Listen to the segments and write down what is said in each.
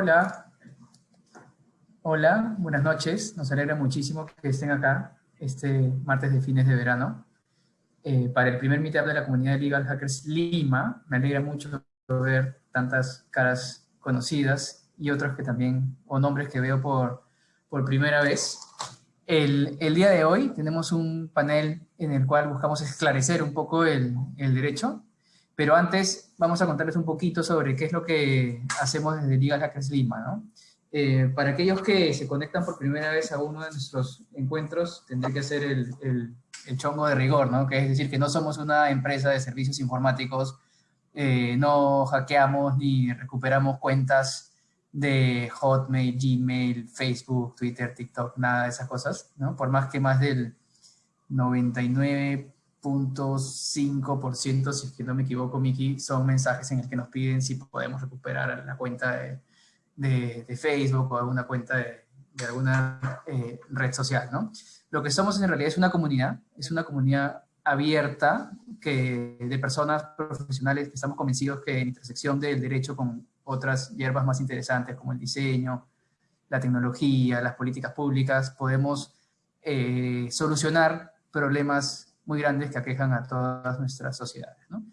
Hola. Hola, buenas noches. Nos alegra muchísimo que estén acá este martes de fines de verano. Eh, para el primer meetup de la comunidad de Legal Hackers Lima, me alegra mucho ver tantas caras conocidas y otros que también, o nombres que veo por, por primera vez. El, el, día de hoy tenemos un panel en el cual buscamos esclarecer un poco el, el derecho, pero antes vamos a contarles un poquito sobre qué es lo que hacemos desde Legal Hackers Lima, ¿no? Eh, para aquellos que se conectan por primera vez a uno de nuestros encuentros, tendré que hacer el, el, el chongo de rigor, ¿no? Que es decir, que no somos una empresa de servicios informáticos, eh, no hackeamos ni recuperamos cuentas de Hotmail, Gmail, Facebook, Twitter, TikTok, nada de esas cosas, ¿no? Por más que más del 99.5%, si es que no me equivoco, Miki, son mensajes en el que nos piden si podemos recuperar la cuenta de de, de Facebook o alguna cuenta de, de alguna eh, red social, ¿no? Lo que somos en realidad es una comunidad, es una comunidad abierta que, de personas profesionales que estamos convencidos que en intersección del derecho con otras hierbas más interesantes como el diseño, la tecnología, las políticas públicas, podemos eh, solucionar problemas muy grandes que aquejan a todas nuestras sociedades. ¿no?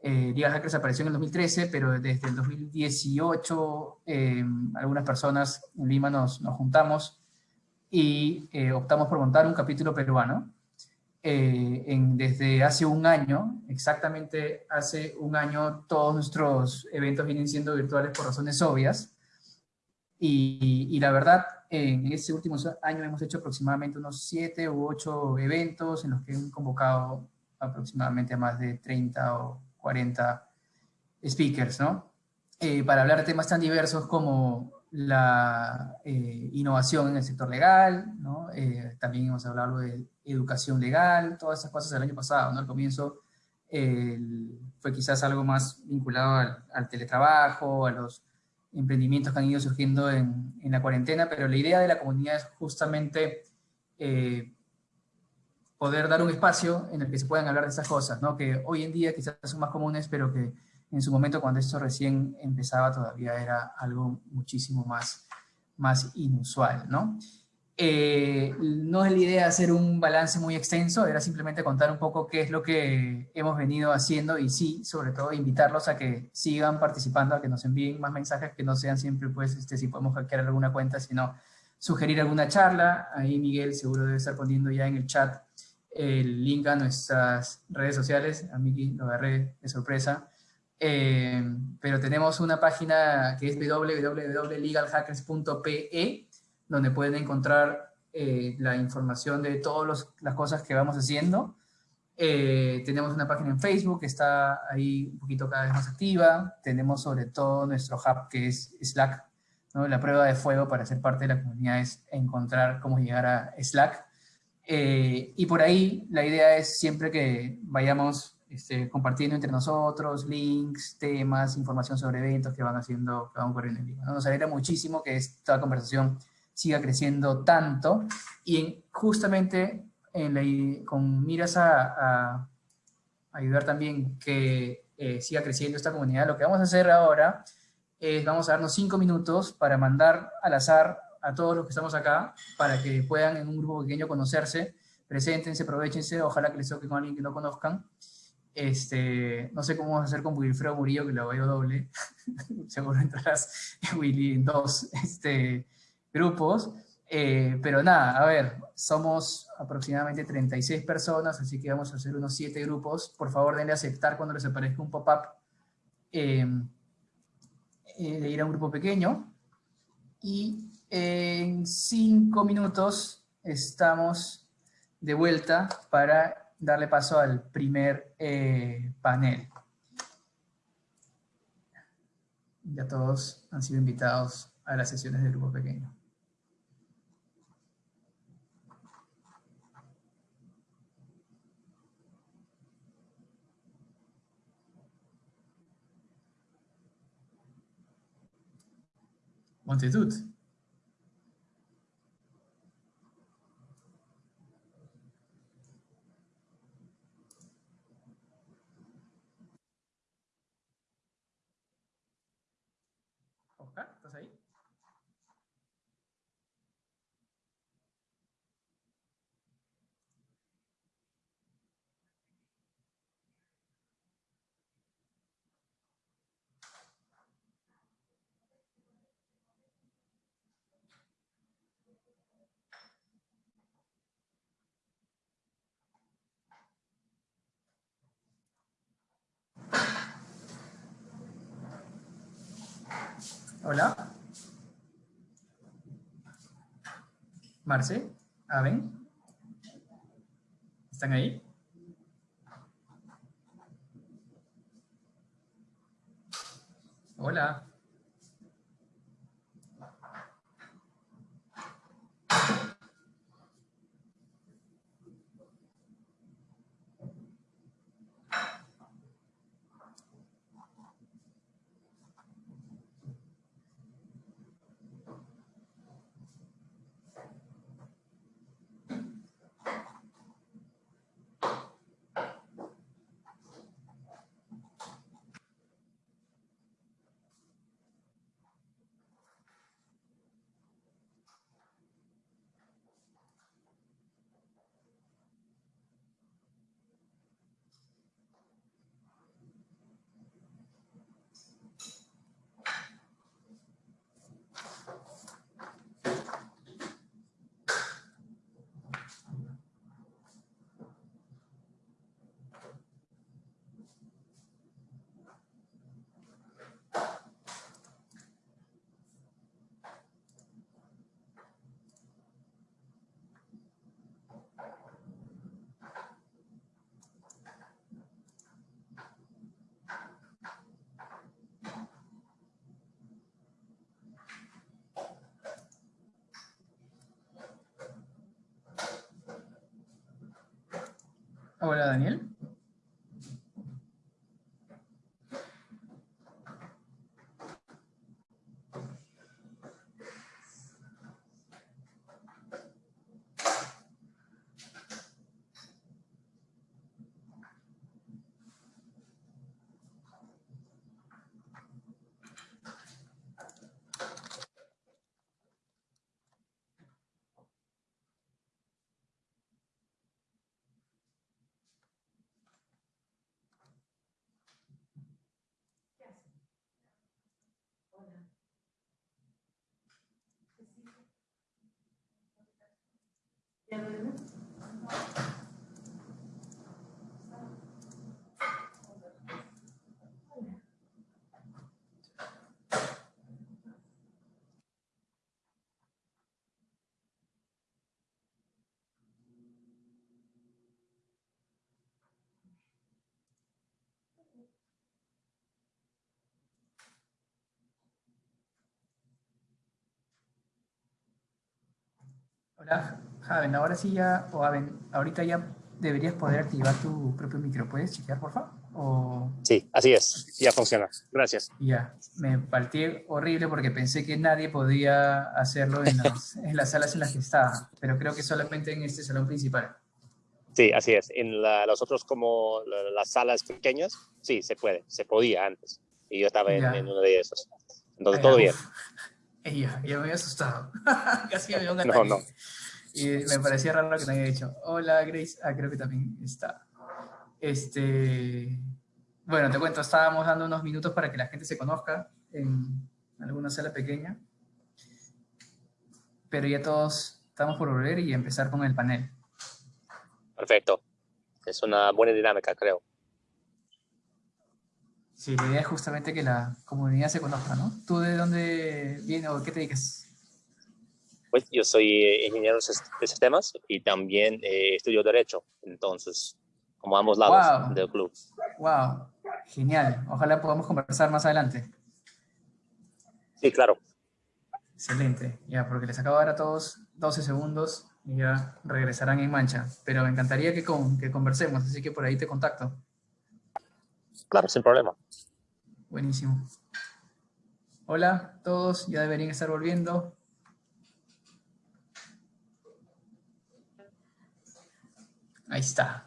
Eh, Liga Hackers apareció en el 2013, pero desde el 2018 eh, algunas personas en Lima nos, nos juntamos y eh, optamos por montar un capítulo peruano. Eh, en, desde hace un año, exactamente hace un año, todos nuestros eventos vienen siendo virtuales por razones obvias. Y, y la verdad, en este último año hemos hecho aproximadamente unos 7 u 8 eventos en los que hemos convocado aproximadamente a más de 30 o 40 speakers, ¿no? Eh, para hablar de temas tan diversos como la eh, innovación en el sector legal, ¿no? Eh, también hemos hablado de educación legal, todas esas cosas el año pasado, ¿no? Al comienzo fue quizás algo más vinculado al, al, teletrabajo, a los emprendimientos que han ido surgiendo en, la cuarentena, pero la idea de la comunidad es justamente poder dar un espacio en el que se puedan hablar de esas cosas, ¿no? que hoy en día quizás son más comunes, pero que en su momento cuando esto recién empezaba todavía era algo muchísimo más, más inusual. ¿no? Eh, no es la idea hacer un balance muy extenso, era simplemente contar un poco qué es lo que hemos venido haciendo y sí, sobre todo invitarlos a que sigan participando, a que nos envíen más mensajes, que no sean siempre pues este, si podemos hackear alguna cuenta, sino sugerir alguna charla, ahí Miguel seguro debe estar poniendo ya en el chat el link a nuestras redes sociales, a Miki lo agarré de sorpresa, eh, pero tenemos una página que es www.legalhackers.pe, donde pueden encontrar eh, la información de todas las cosas que vamos haciendo. Eh, tenemos una página en Facebook que está ahí un poquito cada vez más activa. Tenemos sobre todo nuestro hub que es Slack. ¿no? La prueba de fuego para ser parte de la comunidad es encontrar cómo llegar a Slack. Eh, y por ahí la idea es siempre que vayamos este, compartiendo entre nosotros links, temas, información sobre eventos que van haciendo, que van ocurriendo en. ¿no? Nos alegra muchísimo que esta conversación siga creciendo tanto. Y en, justamente en la, con miras a, a, ayudar también que eh, siga creciendo esta comunidad, lo que vamos a hacer ahora es vamos a darnos cinco minutos para mandar al azar a todos los que estamos acá para que puedan en un grupo pequeño conocerse, preséntense, aprovechense, ojalá que les toque con alguien que no conozcan. Este, no sé cómo vamos a hacer con Wilfredo Murillo, que lo veo doble, seguro entrarás Willy en dos. Este, grupos, eh, pero nada, a ver, somos aproximadamente 36 personas, así que vamos a hacer unos 7 grupos, por favor denle a aceptar cuando les aparezca un pop-up eh, eh, de ir a un grupo pequeño, y en cinco minutos estamos de vuelta para darle paso al primer eh, panel. Ya todos han sido invitados a las sesiones del grupo pequeño. Montitud. ¿estás ahí? Hola. Marce, Aven. ¿Están ahí? Hola. Hola, Daniel. Hola, Javen, ahora sí ya, o Aven, ahorita ya deberías poder activar tu propio micro. ¿Puedes chequear, por favor? O... Sí, así es, ya funciona. Gracias. Ya, me partí horrible porque pensé que nadie podía hacerlo en las, en las salas en las que estaba, pero creo que solamente en este salón principal. Sí, así es. En la, los otros, como la- las salas pequeñas, sí, se puede, se podía antes. Y yo estaba en, en uno de esos. Entonces, Ah, todo bien. uf. Ey, Ya, ya me había asustado. Casi me dio un No, ataque. no. Y me parecía raro que no haya dicho. Hola, Grace. Ah, creo que también está. Este... Bueno, te cuento, estábamos dando unos minutos para que la gente se conozca en alguna sala pequeña. Pero ya todos estamos por volver y empezar con el panel. Perfecto. Es una buena dinámica, creo. Sí, la idea es justamente que la comunidad se conozca, ¿no? ¿Tú de dónde vienes o qué te dedicas? Pues yo soy eh, ingeniero de sistemas y también eh, estudio Derecho. Entonces, como ambos lados Wow. del club. Wow, genial. Ojalá podamos conversar más adelante. Sí, claro. Excelente, ya, porque les acabo de dar a todos 12 segundos y ya regresarán en mancha. Pero me encantaría que, con, que conversemos, así que por ahí te contacto. Claro, sin problema. Buenísimo. Hola, todos ya deberían estar volviendo. Ahí está.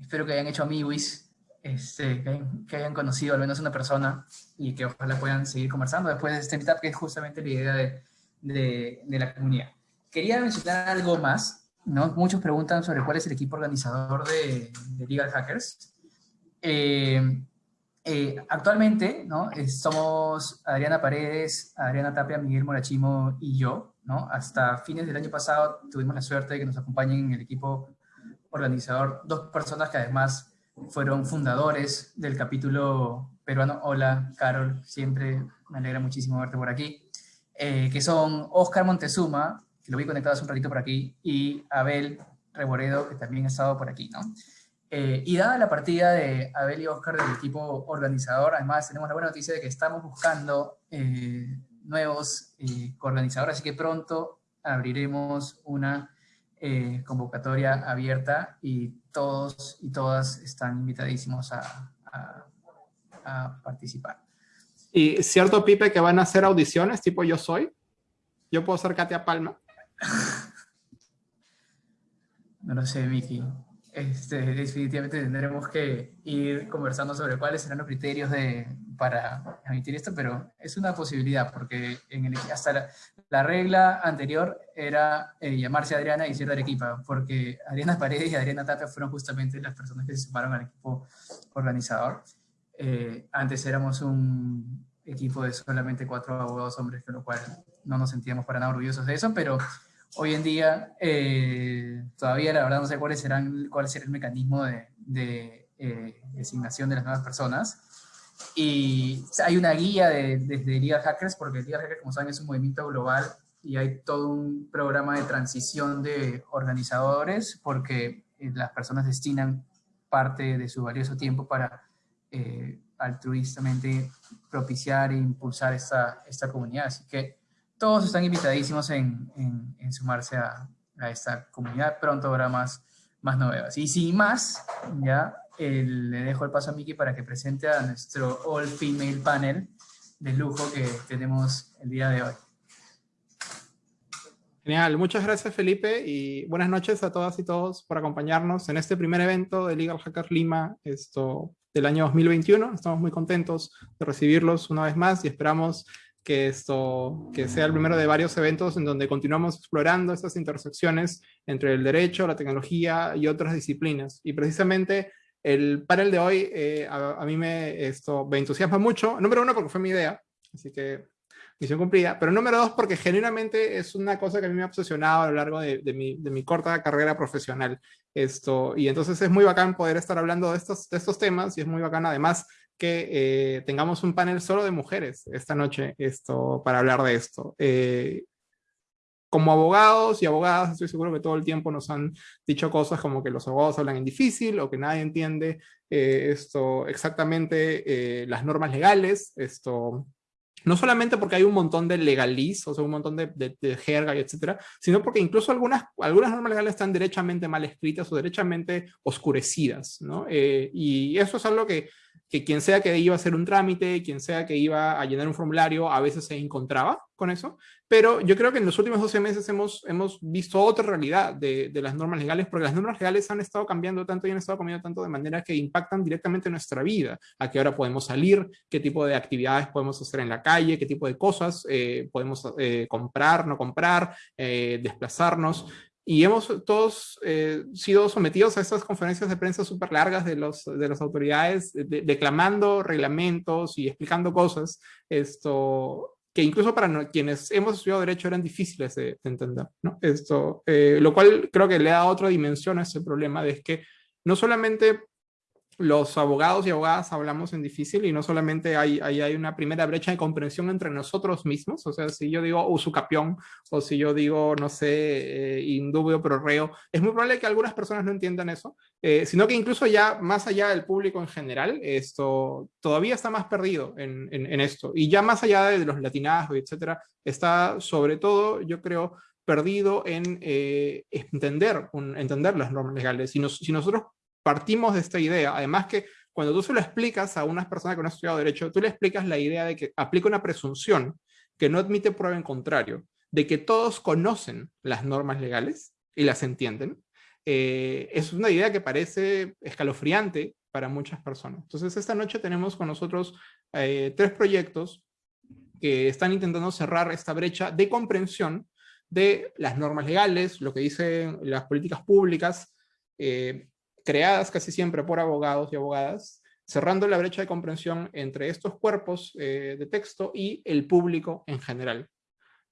Espero que hayan hecho amiguis, este, que, hayan, que hayan conocido al menos una persona y que ojalá puedan seguir conversando después de este meetup, que es justamente la idea de, de- de la comunidad. Quería mencionar algo más, ¿no? Muchos preguntan sobre cuál es el equipo organizador de, de Legal Hackers. Eh, eh, actualmente, ¿no? Eh, somos Adriana Paredes, Adriana Tapia, Miguel Morachimo y yo, ¿no? Hasta fines del año pasado tuvimos la suerte de que nos acompañen en el equipo organizador dos personas que además fueron fundadores del capítulo peruano. Hola, Carol, siempre me alegra muchísimo verte por aquí. Eh, que son Oscar Montezuma, que lo vi conectado hace un ratito por aquí, y Abel Reboredo, que también ha estado por aquí, ¿no? Eh, y dada la partida de Abel y Oscar del equipo organizador, además tenemos la buena noticia de que estamos buscando eh, nuevos eh, organizadores, así que pronto abriremos una convocatoria abierta y todos y todas están invitadísimos a, a, participar. ¿Y cierto, Pipe, que van a hacer audiciones tipo Yo Soy? ¿Yo puedo ser Katia Palma? no lo sé, Vicky este, definitivamente tendremos que ir conversando sobre cuáles serán los criterios de, para emitir esto, pero es una posibilidad, porque en el, hasta la, regla anterior era eh, llamarse Adriana y ser de Arequipa, porque Adriana Paredes y Adriana Tapia fueron justamente las personas que se sumaron al equipo organizador. Eh, antes éramos un equipo de solamente cuatro abogados hombres, con lo cual no nos sentíamos para nada orgullosos de eso, pero Hoy en día, eh, todavía la verdad no sé cuáles serán, cuál será el mecanismo de, eh, designación de las nuevas personas. Y hay una guía de, desde Legal Hackers, porque Legal Hackers, como saben, es un movimiento global y hay todo un programa de transición de organizadores, porque eh, las personas destinan parte de su valioso tiempo para altruistamente propiciar e impulsar esta, esta comunidad. Así que todos están invitadísimos en, en, sumarse a, a, esta comunidad. Pronto habrá más, más novedades. Y sin más, ya le dejo el paso a Miki para que presente a nuestro All Female Panel de lujo que tenemos el día de hoy. Genial, muchas gracias Felipe y buenas noches a todas y todos por acompañarnos en este primer evento de Legal Hackers Lima esto, del año 2021. Estamos muy contentos de recibirlos una vez más y esperamos que esto que sea el primero de varios eventos en donde continuamos explorando estas intersecciones entre el derecho, la tecnología y otras disciplinas. Y precisamente el panel de hoy eh, a, mí me, esto, me entusiasma mucho. Número uno, porque fue mi idea, así que misión cumplida. Pero número dos, porque genuinamente es una cosa que a mí me ha obsesionado a lo largo de, mi, de mi, corta carrera profesional. Esto, y entonces es muy bacán poder estar hablando de estos, de estos temas y es muy bacán además que eh, tengamos un panel solo de mujeres esta noche esto, para hablar de esto. Eh, como abogados y abogadas, estoy seguro que todo el tiempo nos han dicho cosas como que los abogados hablan en difícil o que nadie entiende eh, esto exactamente las normas legales, esto no solamente porque hay un montón de legaliz, o sea, un montón de, de, jerga y etcétera, sino porque incluso algunas, algunas normas legales están derechamente mal escritas o derechamente oscurecidas, ¿no? y eso es algo que que quien sea que iba a hacer un trámite, quien sea que iba a llenar un formulario, a veces se encontraba con eso. Pero yo creo que en los últimos 12 meses hemos, hemos visto otra realidad de, de, las normas legales, porque las normas legales han estado cambiando tanto y han estado cambiando tanto de manera que impactan directamente nuestra vida. A qué hora podemos salir, qué tipo de actividades podemos hacer en la calle, qué tipo de cosas eh, podemos eh, comprar, no comprar, eh, desplazarnos y hemos todos eh, sido sometidos a estas conferencias de prensa súper largas de, los, de las autoridades, declamando reglamentos y explicando cosas, esto, que incluso para quienes hemos estudiado Derecho eran difíciles de, entender. ¿no? Esto, eh, lo cual creo que le da otra dimensión a ese problema, de que no solamente los abogados y abogadas hablamos en difícil y no solamente hay, hay, una primera brecha de comprensión entre nosotros mismos, o sea, si yo digo usucapión o si yo digo, no sé, eh, indubio pro reo, es muy probable que algunas personas no entiendan eso, eh, sino que incluso ya más allá del público en general, esto todavía está más perdido en, esto y ya más allá de los latinazgos, etcétera, está sobre todo, yo creo, perdido en eh, entender, entender las normas legales. Si, nos, si nosotros partimos de esta idea. Además que cuando tú se lo explicas a unas personas que no han estudiado Derecho, tú le explicas la idea de que aplica una presunción que no admite prueba en contrario, de que todos conocen las normas legales y las entienden. Eh, es una idea que parece escalofriante para muchas personas. Entonces, esta noche tenemos con nosotros eh, tres proyectos que están intentando cerrar esta brecha de comprensión de las normas legales, lo que dicen las políticas públicas, eh, creadas casi siempre por abogados y abogadas, cerrando la brecha de comprensión entre estos cuerpos eh, de texto y el público en general.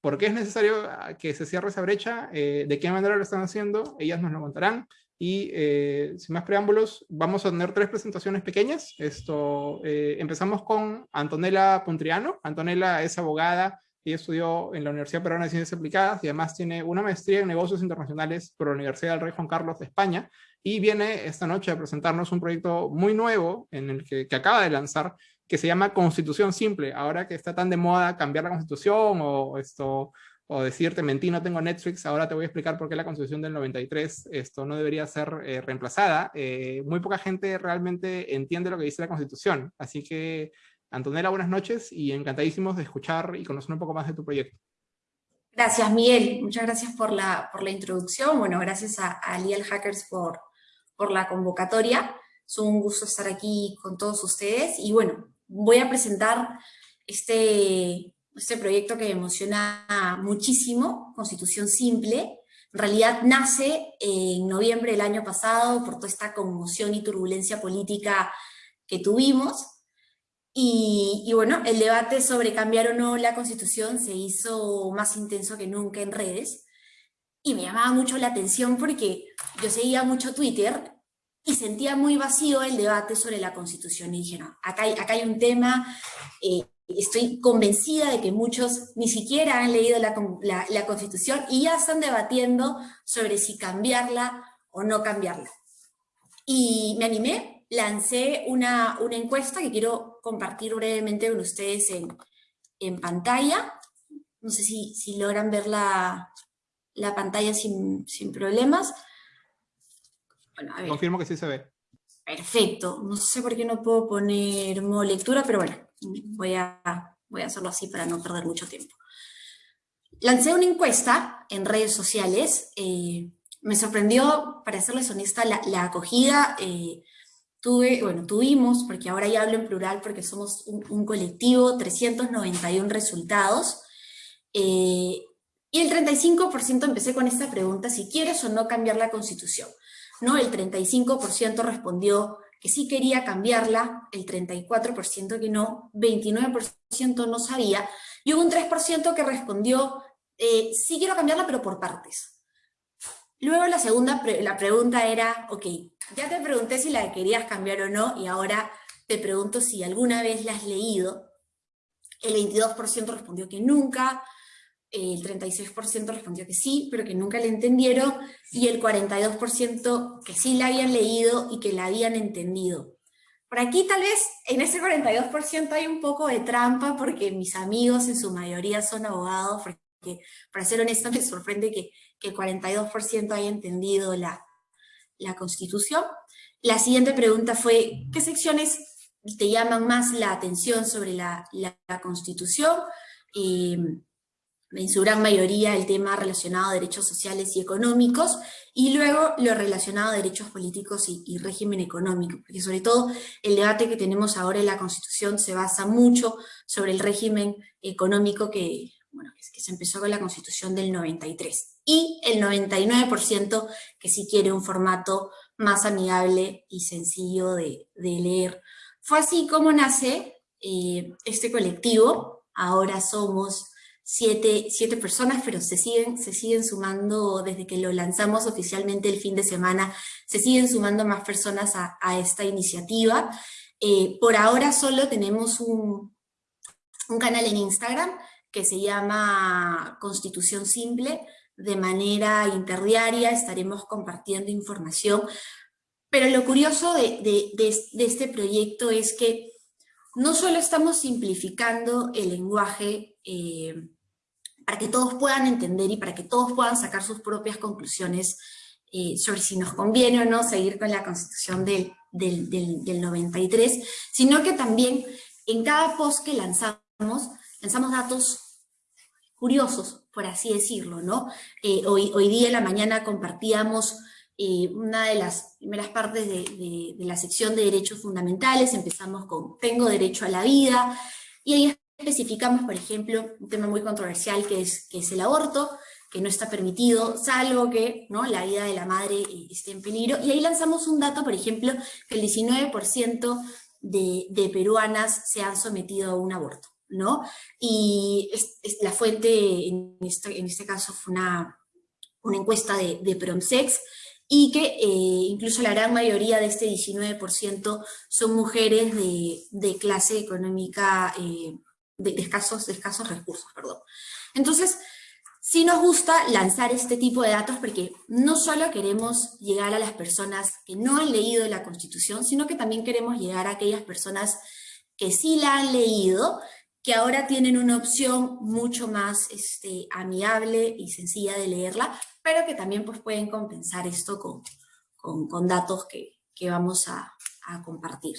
¿Por qué es necesario ah, que se cierre esa brecha? Eh, ¿De qué manera lo están haciendo? Ellas nos lo contarán. Y eh, sin más preámbulos, vamos a tener tres presentaciones pequeñas. Esto, empezamos con Antonella Puntriano. Antonella es abogada y estudió en la Universidad Peruana de Ciencias Aplicadas y además tiene una maestría en negocios internacionales por la Universidad del Rey Juan Carlos de España y viene esta noche a presentarnos un proyecto muy nuevo en el que, acaba de lanzar que se llama Constitución Simple. Ahora que está tan de moda cambiar la Constitución o esto o decirte, mentí, no tengo Netflix, ahora te voy a explicar por qué la Constitución del 93 esto no debería ser eh, reemplazada. Eh, muy poca gente realmente entiende lo que dice la Constitución. Así que, Antonella, buenas noches y encantadísimos de escuchar y conocer un poco más de tu proyecto. Gracias, Miguel. Muchas gracias por la, por la introducción. Bueno, gracias a, a Leal Hackers por, por la convocatoria. Es un gusto estar aquí con todos ustedes. Y bueno, voy a presentar este este proyecto que me emociona muchísimo, Constitución Simple, en realidad nace en noviembre del año pasado por toda esta conmoción y turbulencia política que tuvimos. Y, bueno, el debate sobre cambiar o no la Constitución se hizo más intenso que nunca en redes. Y me llamaba mucho la atención porque yo seguía mucho Twitter y sentía muy vacío el debate sobre la Constitución. Y dije, no, acá hay, acá hay un tema eh, estoy convencida de que muchos ni siquiera han leído la, Constitución y ya están debatiendo sobre si cambiarla o no cambiarla. Y me animé, lancé una, encuesta que quiero compartir brevemente con ustedes en, pantalla. No sé si, si logran ver la, pantalla sin, problemas. Confirmo que sí se ve. Perfecto. No sé por qué no puedo poner modo lectura, pero bueno, voy a, voy a hacerlo así para no perder mucho tiempo. Lancé una encuesta en redes sociales. Eh, me sorprendió, para serles honesta, la, acogida. Eh, tuve, bueno, tuvimos, porque ahora ya hablo en plural porque somos un, colectivo, 391 resultados. Eh, y el 35% empecé con esta pregunta, si quieres o no cambiar la Constitución. ¿no? El 35% respondió que sí quería cambiarla, el 34% que no, 29% no sabía, y hubo un 3% que respondió, eh, sí quiero cambiarla, pero por partes. Luego la segunda, la pregunta era, ok, ya te pregunté si la querías cambiar o no, y ahora te pregunto si alguna vez la has leído. El 22% respondió que nunca, el 36% respondió que sí, pero que nunca la entendieron, y el 42% que sí la habían leído y que la habían entendido. Por aquí tal vez en ese 42% hay un poco de trampa porque mis amigos en su mayoría son abogados, porque para ser honesta me sorprende que, el 42% haya entendido la, la Constitución. La siguiente pregunta fue, ¿qué secciones te llaman más la atención sobre la, la, Constitución? Eh, en su gran mayoría el tema relacionado a derechos sociales y económicos, y luego lo relacionado a derechos políticos y, régimen económico, porque sobre todo el debate que tenemos ahora en la Constitución se basa mucho sobre el régimen económico que, bueno, que se empezó con la Constitución del 93, y el 99% que sí quiere un formato más amigable y sencillo de, leer. Fue así como nace eh, este colectivo, ahora somos siete, personas, pero se siguen, se siguen sumando, desde que lo lanzamos oficialmente el fin de semana, se siguen sumando más personas a, esta iniciativa. Eh, por ahora solo tenemos un, un canal en Instagram que se llama Constitución Simple, de manera interdiaria estaremos compartiendo información, pero lo curioso de, este proyecto es que no solo estamos simplificando el lenguaje eh, para que todos puedan entender y para que todos puedan sacar sus propias conclusiones eh, sobre si nos conviene o no seguir con la constitución del, del, 93, sino que también en cada post que lanzamos, lanzamos datos curiosos, por así decirlo, ¿no? Eh, hoy, hoy día en la mañana compartíamos eh, una de las primeras partes de, de, de, la sección de derechos fundamentales, empezamos con tengo derecho a la vida, y ahí especificamos, por ejemplo, un tema muy controversial que es, que es el aborto, que no está permitido, salvo que ¿no? la vida de la madre eh, esté en peligro. Y ahí lanzamos un dato, por ejemplo, que el 19% de, de, peruanas se han sometido a un aborto. ¿no? Y la fuente, en este, en este caso, fue una, una encuesta de, de Promsex, y que eh, incluso la gran mayoría de este 19% son mujeres de, clase económica eh, de, escasos, escasos recursos. Perdón. Entonces, sí nos gusta lanzar este tipo de datos porque no solo queremos llegar a las personas que no han leído la Constitución, sino que también queremos llegar a aquellas personas que sí la han leído, que ahora tienen una opción mucho más este, amigable y sencilla de leerla, pero que también pues, pueden compensar esto con, con, datos que, que, vamos a, a compartir.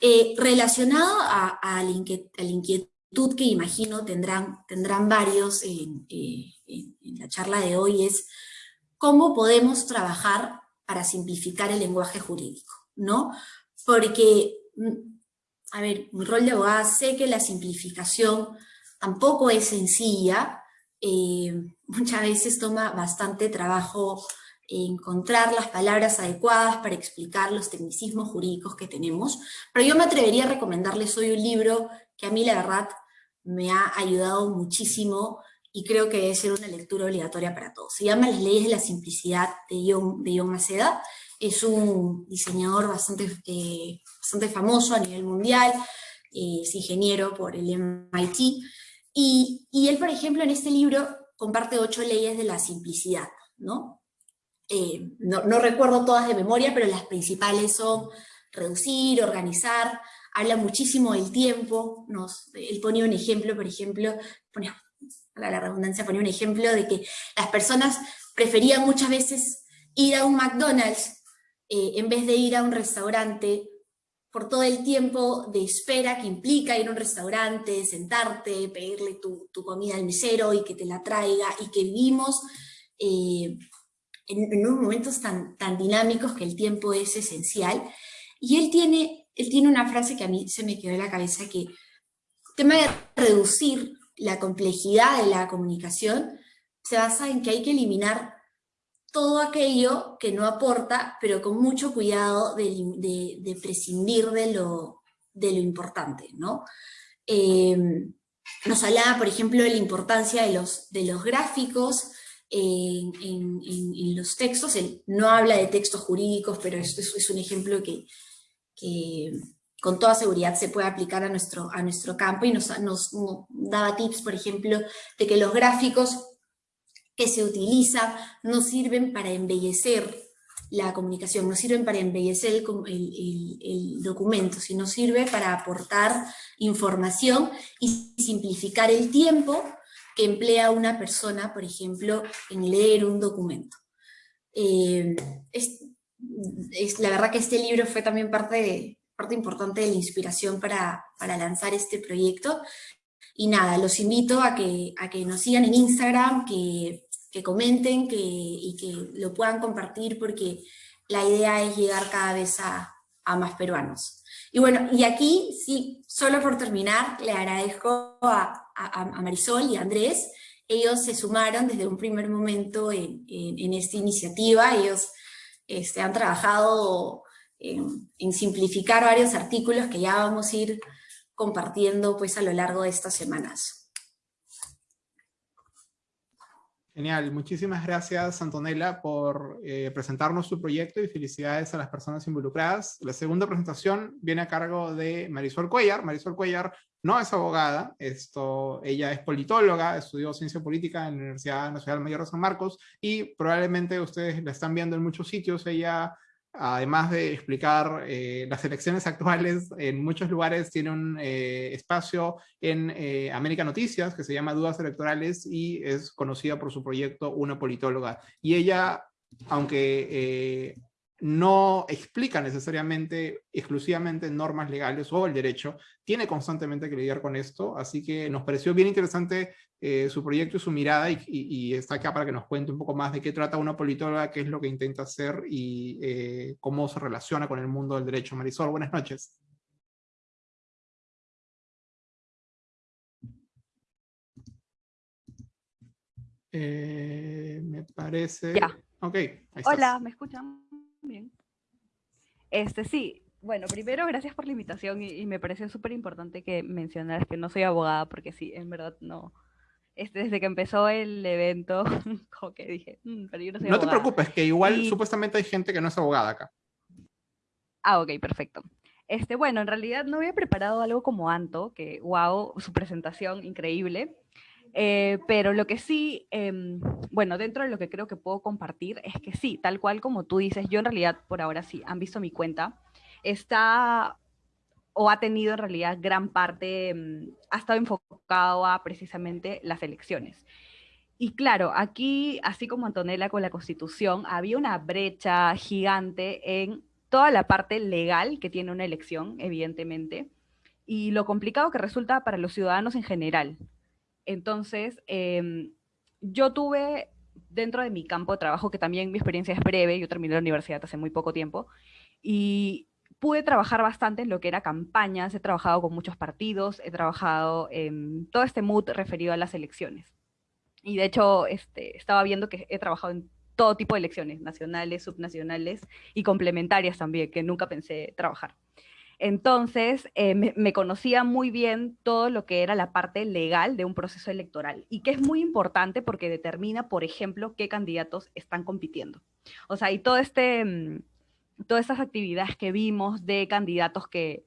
Eh, relacionado a, a, la inquietud que imagino tendrán, tendrán varios en, eh, en la charla de hoy es cómo podemos trabajar para simplificar el lenguaje jurídico, ¿no? Porque, mm, a ver, mi rol de abogada sé que la simplificación tampoco es sencilla, eh, muchas veces toma bastante trabajo encontrar las palabras adecuadas para explicar los tecnicismos jurídicos que tenemos, pero yo me atrevería a recomendarles hoy un libro que a mí la verdad me ha ayudado muchísimo y creo que debe ser una lectura obligatoria para todos. Se llama Las leyes de la simplicidad de John, de es un diseñador bastante, eh, bastante famoso a nivel mundial, eh, es ingeniero por el MIT, y, él, por ejemplo, en este libro comparte ocho leyes de la simplicidad, ¿no? Eh, no, recuerdo todas de memoria, pero las principales son reducir, organizar, habla muchísimo del tiempo, nos, él pone un ejemplo, por ejemplo, pone, la redundancia, pone un ejemplo de que las personas preferían muchas veces ir a un McDonald's eh, en vez de ir a un restaurante por todo el tiempo de espera que implica ir a un restaurante, sentarte, pedirle tu, comida al mesero y que te la traiga, y que vivimos eh, en, unos momentos tan, tan dinámicos que el tiempo es esencial. Y él tiene, él tiene una frase que a mí se me quedó en la cabeza, que el tema de reducir la complejidad de la comunicación se basa en que hay que eliminar todo aquello que no aporta, pero con mucho cuidado de, prescindir de lo, importante, ¿no? Em, nos hablaba, por ejemplo, de la importancia de los, gráficos en, los textos. Él no habla de textos jurídicos, pero esto es, un ejemplo que, con toda seguridad se puede aplicar a nuestro, a nuestro campo y nos, nos daba tips, por ejemplo, de que los gráficos que se utiliza no sirven para embellecer la comunicación, no sirven para embellecer el, documento, sino sirve para aportar información y simplificar el tiempo que emplea una persona, por ejemplo, en leer un documento. Eh, la verdad que este libro fue también parte, parte importante de la inspiración para, para lanzar este proyecto. Y nada, los invito a que, a que nos sigan en Instagram, que que comenten que, y que lo puedan compartir porque la idea es llegar cada vez a, a más peruanos. Y bueno, y aquí sí, solo por terminar, le agradezco a, a, Marisol y a Andrés, ellos se sumaron desde un primer momento en, en, esta iniciativa, ellos este, han trabajado en, en, simplificar varios artículos que ya vamos a ir compartiendo pues a lo largo de estas semanas. Genial, muchísimas gracias Antonella por eh, presentarnos tu proyecto y felicidades a las personas involucradas. La segunda presentación viene a cargo de Marisol Cuellar. Marisol Cuellar no es abogada, esto, ella es politóloga, estudió ciencia política en la Universidad Nacional Mayor de San Marcos y probablemente ustedes la están viendo en muchos sitios, ella además de explicar eh, las elecciones actuales, en muchos lugares tiene un eh, espacio en eh, América Noticias que se llama Dudas Electorales y es conocida por su proyecto Una Politóloga. Y ella, aunque no explica necesariamente exclusivamente normas legales o el derecho, tiene constantemente que lidiar con esto, así que nos pareció bien interesante eh, su proyecto y su mirada y, está acá para que nos cuente un poco más de qué trata una politóloga, qué es lo que intenta hacer y eh, cómo se relaciona con el mundo del derecho. Marisol, buenas noches. Eh, me parece... Ya. Ok. Hola, ¿me escuchan? Bien. Este, sí, bueno, primero gracias por la invitación y, me pareció súper importante que mencionaras que no soy abogada porque sí, en verdad no, este, desde que empezó el evento, como que dije, mm, pero yo no soy No te abogada". preocupes, que igual Y- supuestamente hay gente que no es abogada acá. Ah, ok, perfecto. Este, bueno, en realidad no había preparado algo como Anto, que wow, su presentación increíble. Eh, pero lo que sí, em, bueno, dentro de lo que creo que puedo compartir es que sí, tal cual como tú dices, yo en realidad por ahora sí, han visto mi cuenta, está o ha tenido en realidad gran parte, em, ha estado enfocado a precisamente las elecciones. Y claro, aquí, así como Antonella con la Constitución, había una brecha gigante en toda la parte legal que tiene una elección, evidentemente, y lo complicado que resulta para los ciudadanos en general. Entonces, em, yo tuve dentro de mi campo de trabajo, que también mi experiencia es breve, yo terminé la universidad hace muy poco tiempo, y pude trabajar bastante en lo que era campañas, he trabajado con muchos partidos, he trabajado en todo este mood referido a las elecciones. Y de hecho, este, estaba viendo que he trabajado en todo tipo de elecciones, nacionales, subnacionales y complementarias también, que nunca pensé trabajar. Entonces, eh, me, me, conocía muy bien todo lo que era la parte legal de un proceso electoral y que es muy importante porque determina, por ejemplo, qué candidatos están compitiendo. O sea, y todo este, mm, todas estas actividades que vimos de candidatos que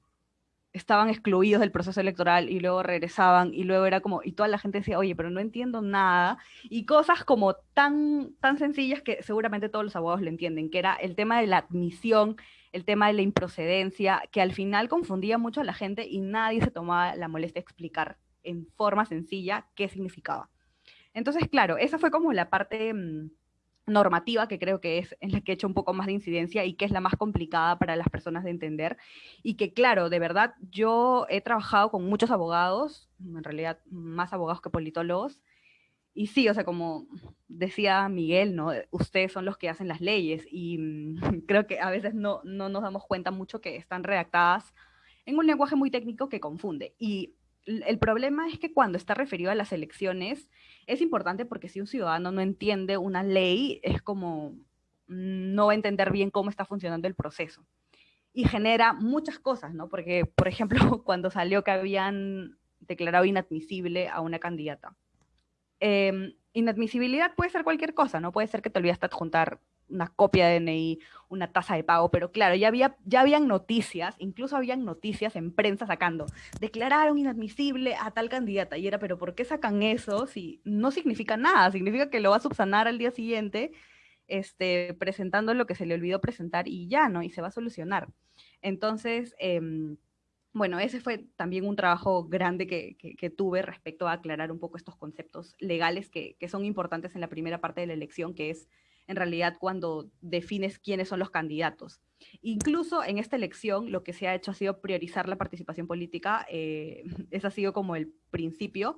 estaban excluidos del proceso electoral y luego regresaban y luego era como, y toda la gente decía, oye, pero no entiendo nada, y cosas como tan, tan sencillas que seguramente todos los abogados lo entienden, que era el tema de la admisión, el tema de la improcedencia, que al final confundía mucho a la gente y nadie se tomaba la molestia de explicar en forma sencilla qué significaba. Entonces, claro, esa fue como la parte mmm, normativa que creo que es en la que he hecho un poco más de incidencia y que es la más complicada para las personas de entender. Y que, claro, de verdad, yo he trabajado con muchos abogados, en realidad más abogados que politólogos, y sí, o sea, como decía Miguel, ¿no? Ustedes son los que hacen las leyes y mmm, creo que a veces no, no nos damos cuenta mucho que están redactadas en un lenguaje muy técnico que confunde. Y el problema es que cuando está referido a las elecciones, es importante porque si un ciudadano no entiende una ley, es como no va a entender bien cómo está funcionando el proceso. Y genera muchas cosas, ¿no? Porque, por ejemplo, cuando salió que habían declarado inadmisible a una candidata. Eh, inadmisibilidad puede ser cualquier cosa, ¿no? Puede ser que te olvidaste adjuntar una copia de DNI, una tasa de pago, pero claro, ya, había, ya habían noticias, incluso habían noticias en prensa sacando, declararon inadmisible a tal candidata, y era, pero ¿por qué sacan eso si no significa nada? Significa que lo va a subsanar al día siguiente, este, presentando lo que se le olvidó presentar y ya, ¿no? Y se va a solucionar. Entonces, eh, bueno, ese fue también un trabajo grande que, que, tuve respecto a aclarar un poco estos conceptos legales que, que son importantes en la primera parte de la elección, que es en realidad cuando defines quiénes son los candidatos. Incluso en esta elección lo que se ha hecho ha sido priorizar la participación política, eh, ese ha sido como el principio,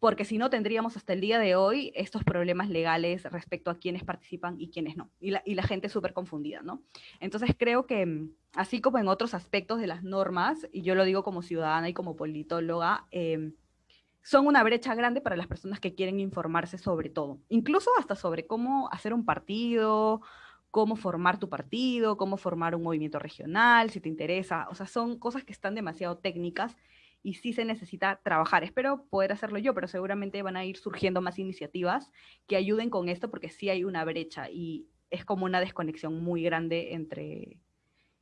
porque si no tendríamos hasta el día de hoy estos problemas legales respecto a quiénes participan y quiénes no, y la, y la gente súper confundida, ¿no? Entonces creo que así como en otros aspectos de las normas, y yo lo digo como ciudadana y como politóloga, eh, son una brecha grande para las personas que quieren informarse sobre todo, incluso hasta sobre cómo hacer un partido, cómo formar tu partido, cómo formar un movimiento regional, si te interesa, o sea, son cosas que están demasiado técnicas y sí se necesita trabajar. Espero poder hacerlo yo, pero seguramente van a ir surgiendo más iniciativas que ayuden con esto porque sí hay una brecha y es como una desconexión muy grande entre,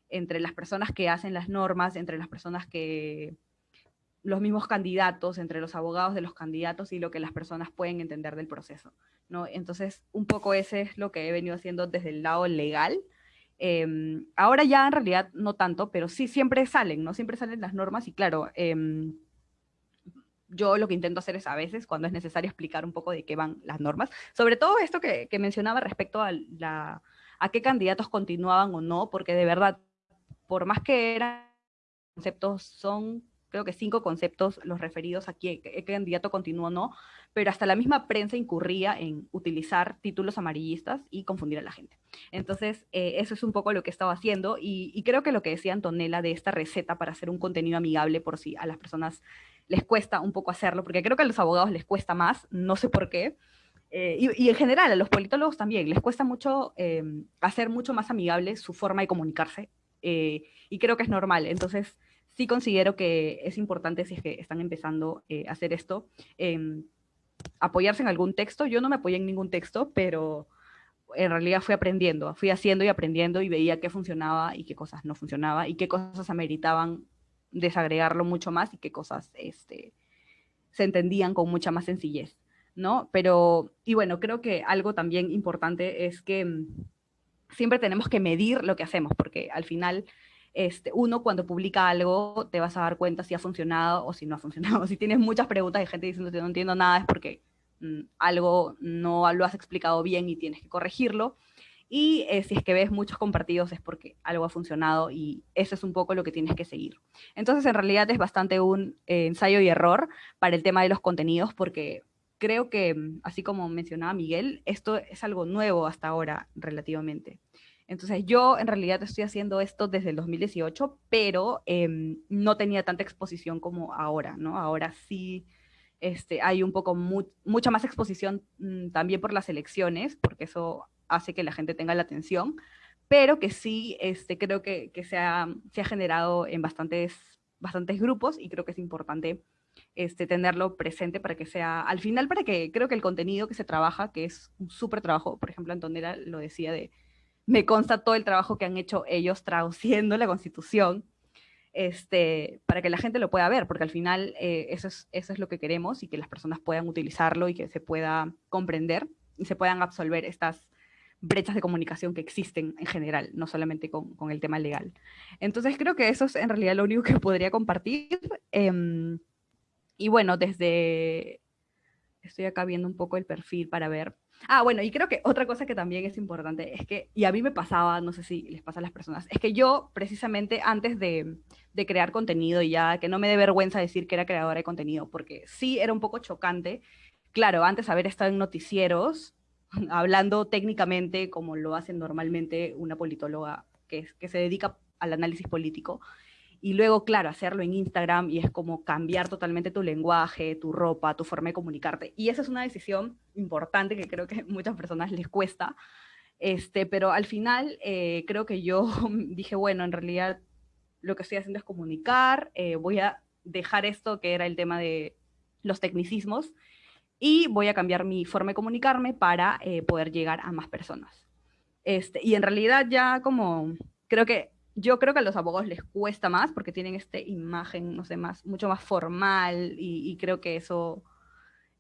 entre las personas que hacen las normas, entre las personas que los mismos candidatos, entre los abogados de los candidatos y lo que las personas pueden entender del proceso. ¿no? Entonces, un poco ese es lo que he venido haciendo desde el lado legal. Eh, ahora ya en realidad no tanto, pero sí siempre salen, ¿no? Siempre salen las normas y claro, eh, yo lo que intento hacer es a veces, cuando es necesario, explicar un poco de qué van las normas. Sobre todo esto que, que mencionaba respecto a, la, a qué candidatos continuaban o no, porque de verdad, por más que eran conceptos, son creo que cinco conceptos los referidos a qué, qué candidato continúa o no, pero hasta la misma prensa incurría en utilizar títulos amarillistas y confundir a la gente. Entonces, eh, eso es un poco lo que estaba haciendo y, y, creo que lo que decía Antonella de esta receta para hacer un contenido amigable por si a las personas les cuesta un poco hacerlo, porque creo que a los abogados les cuesta más, no sé por qué, eh, y, y, en general a los politólogos también les cuesta mucho eh, hacer mucho más amigable su forma de comunicarse, eh, y creo que es normal. Entonces, sí considero que es importante si es que están empezando eh, a hacer esto, eh, apoyarse en algún texto. Yo no me apoyé en ningún texto, pero en realidad fui aprendiendo, fui haciendo y aprendiendo y veía qué funcionaba y qué cosas no funcionaba y qué cosas ameritaban desagregarlo mucho más y qué cosas este, se entendían con mucha más sencillez, ¿no? Pero, y bueno, creo que algo también importante es que mm, siempre tenemos que medir lo que hacemos, porque al final, este, uno cuando publica algo te vas a dar cuenta si ha funcionado o si no ha funcionado. Si tienes muchas preguntas y gente diciendo que no entiendo nada es porque mm, algo no lo has explicado bien y tienes que corregirlo. Y eh, si es que ves muchos compartidos es porque algo ha funcionado y eso es un poco lo que tienes que seguir. Entonces, en realidad es bastante un eh, ensayo y error para el tema de los contenidos porque creo que, mm, así como mencionaba Miguel, esto es algo nuevo hasta ahora relativamente. Entonces yo en realidad estoy haciendo esto desde el 2018, pero em, no tenía tanta exposición como ahora, ¿no? Ahora sí este, hay un poco, mucha más exposición mm, también por las elecciones, porque eso hace que la gente tenga la atención, pero que sí este, creo que, que se, ha, se, ha, generado en bastantes, bastantes grupos y creo que es importante este, tenerlo presente para que sea, al final para que creo que el contenido que se trabaja, que es un súper trabajo, por ejemplo Antonella lo decía de, me consta todo el trabajo que han hecho ellos traduciendo la constitución, este, para que la gente lo pueda ver, porque al final eh, eso, es, eso es lo que queremos y que las personas puedan utilizarlo y que se pueda comprender y se puedan absolver estas brechas de comunicación que existen en general, no solamente con, con, el tema legal. Entonces creo que eso es en realidad lo único que podría compartir. Eh, y bueno, desde... Estoy acá viendo un poco el perfil para ver. Ah, bueno, y creo que otra cosa que también es importante es que, y a mí me pasaba, no sé si les pasa a las personas, es que yo precisamente antes de, de crear contenido, y ya que no me dé vergüenza decir que era creadora de contenido, porque sí era un poco chocante, claro, antes haber estado en noticieros, hablando técnicamente como lo hacen normalmente una politóloga que, que se dedica al análisis político, y luego, claro, hacerlo en Instagram y es como cambiar totalmente tu lenguaje, tu ropa, tu forma de comunicarte. Y esa es una decisión importante que creo que muchas personas les cuesta. Este, pero al final eh, creo que yo dije, bueno, en realidad lo que estoy haciendo es comunicar, eh, voy a dejar esto que era el tema de los tecnicismos y voy a cambiar mi forma de comunicarme para eh, poder llegar a más personas. Este, y en realidad ya como creo que yo creo que a los abogados les cuesta más porque tienen esta imagen, no sé, más, mucho más formal y, creo que eso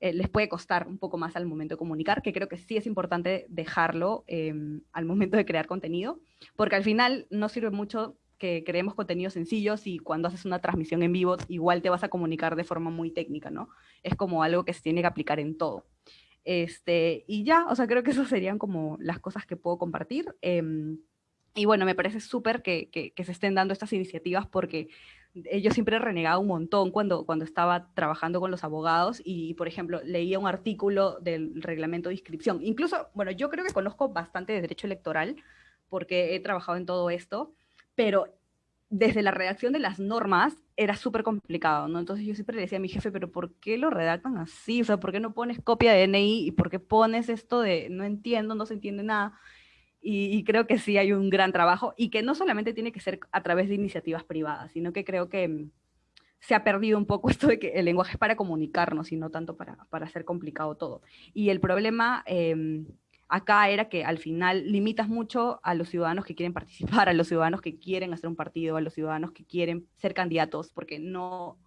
eh, les puede costar un poco más al momento de comunicar, que creo que sí es importante dejarlo em, al momento de crear contenido, porque al final no sirve mucho que creemos contenidos sencillos y cuando haces una transmisión en vivo igual te vas a comunicar de forma muy técnica, ¿no? Es como algo que se tiene que aplicar en todo. Este, y ya, o sea, creo que esas serían como las cosas que puedo compartir. Eh, y bueno, me parece súper que, que, se estén dando estas iniciativas porque yo siempre he renegado un montón cuando, cuando estaba trabajando con los abogados y, por ejemplo, leía un artículo del reglamento de inscripción. Incluso, bueno, yo creo que conozco bastante de derecho electoral porque he trabajado en todo esto, pero desde la redacción de las normas era súper complicado, ¿no? Entonces yo siempre le decía a mi jefe, pero ¿por qué lo redactan así? O sea, ¿por qué no pones copia de DNI y por qué pones esto de no entiendo, no se entiende nada? Y, creo que sí hay un gran trabajo y que no solamente tiene que ser a través de iniciativas privadas, sino que creo que mm, se ha perdido un poco esto de que el lenguaje es para comunicarnos y no tanto para, para hacer complicado todo. Y el problema em, acá era que al final limitas mucho a los ciudadanos que quieren participar, a los ciudadanos que quieren hacer un partido, a los ciudadanos que quieren ser candidatos, porque no,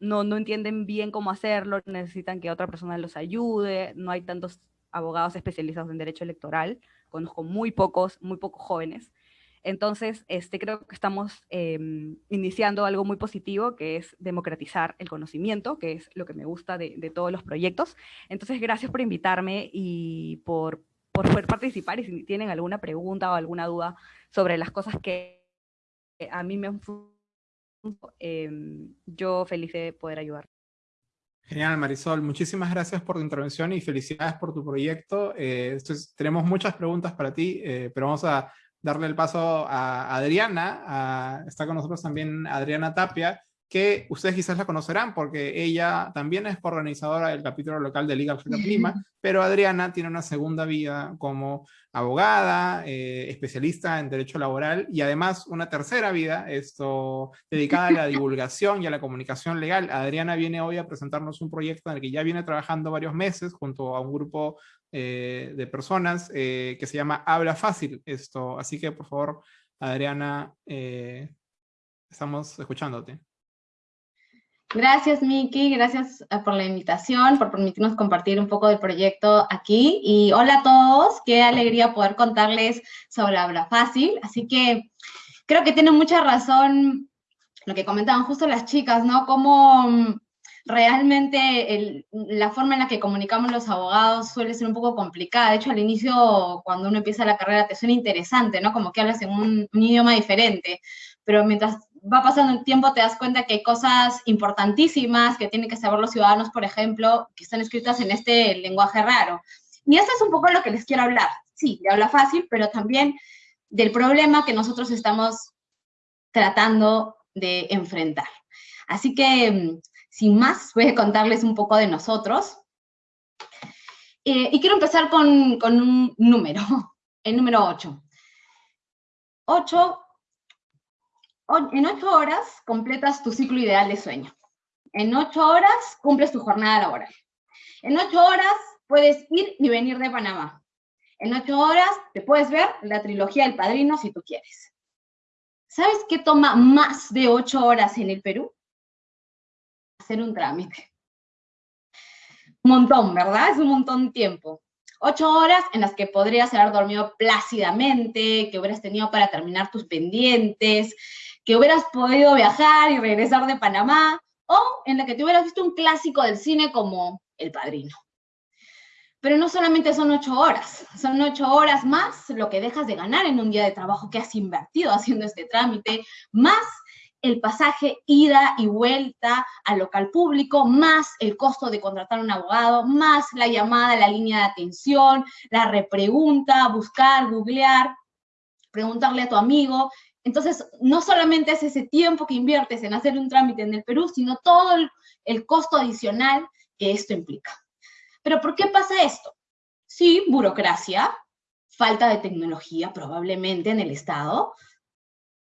no, no entienden bien cómo hacerlo, necesitan que otra persona los ayude, no hay tantos abogados especializados en derecho electoral, conozco muy pocos, muy pocos jóvenes. Entonces, este, creo que estamos em, iniciando algo muy positivo, que es democratizar el conocimiento, que es lo que me gusta de, de todos los proyectos. Entonces, gracias por invitarme y por, por, poder participar. Y si tienen alguna pregunta o alguna duda sobre las cosas que a mí me han eh, yo feliz de poder ayudar. Genial, Marisol. Muchísimas gracias por tu intervención y felicidades por tu proyecto. Eh, tenemos muchas preguntas para ti, eh, pero vamos a darle el paso a Adriana. está con nosotros también Adriana Tapia, que ustedes quizás la conocerán porque ella también es organizadora del capítulo local de Liga Hacker Lima, pero Adriana tiene una segunda vida como abogada, eh, especialista en derecho laboral y además una tercera vida esto, dedicada a la divulgación y a la comunicación legal. Adriana viene hoy a presentarnos un proyecto en el que ya viene trabajando varios meses junto a un grupo eh, de personas eh, que se llama Habla Fácil. Esto, así que por favor, Adriana, estamos escuchándote. Gracias, Miki. Gracias eh, por la invitación, por permitirnos compartir un poco del proyecto aquí. Y hola a todos. Qué alegría poder contarles sobre Habla Fácil. Así que creo que tiene mucha razón lo que comentaban justo las chicas, ¿no? Cómo mm, realmente la forma en la que comunicamos los abogados suele ser un poco complicada. De hecho, al inicio, cuando uno empieza la carrera, te suena interesante, ¿no? Como que hablas en un, un idioma diferente. Pero mientras va pasando el tiempo te das cuenta que hay cosas importantísimas que tienen que saber los ciudadanos, por ejemplo, que están escritas en este lenguaje raro. Y eso es un poco lo que les quiero hablar. Sí, de habla fácil, pero también del problema que nosotros estamos tratando de enfrentar. Así que, mm, sin más, voy a contarles un poco de nosotros. Eh, y quiero empezar con, con un número, el número 8. 8 en ocho horas completas tu ciclo ideal de sueño. En ocho horas cumples tu jornada laboral. En ocho horas puedes ir y venir de Panamá. En ocho horas te puedes ver la trilogía del Padrino si tú quieres. ¿Sabes qué toma más de ocho horas en el Perú? Hacer un trámite. Un montón, ¿verdad? Es un montón de tiempo. Ocho horas en las que podrías haber dormido plácidamente, que hubieras tenido para terminar tus pendientes, que hubieras podido viajar y regresar de Panamá, o en la que te hubieras visto un clásico del cine como El Padrino. Pero no solamente son ocho horas, son ocho horas más lo que dejas de ganar en un día de trabajo que has invertido haciendo este trámite, más el pasaje ida y vuelta al local público, más el costo de contratar un abogado, más la llamada a la línea de atención, la repregunta, buscar, googlear, preguntarle a tu amigo, entonces, no solamente es ese tiempo que inviertes en hacer un trámite en el Perú, sino todo el, costo adicional que esto implica. Pero ¿por qué pasa esto? Sí, burocracia, falta de tecnología probablemente en el Estado,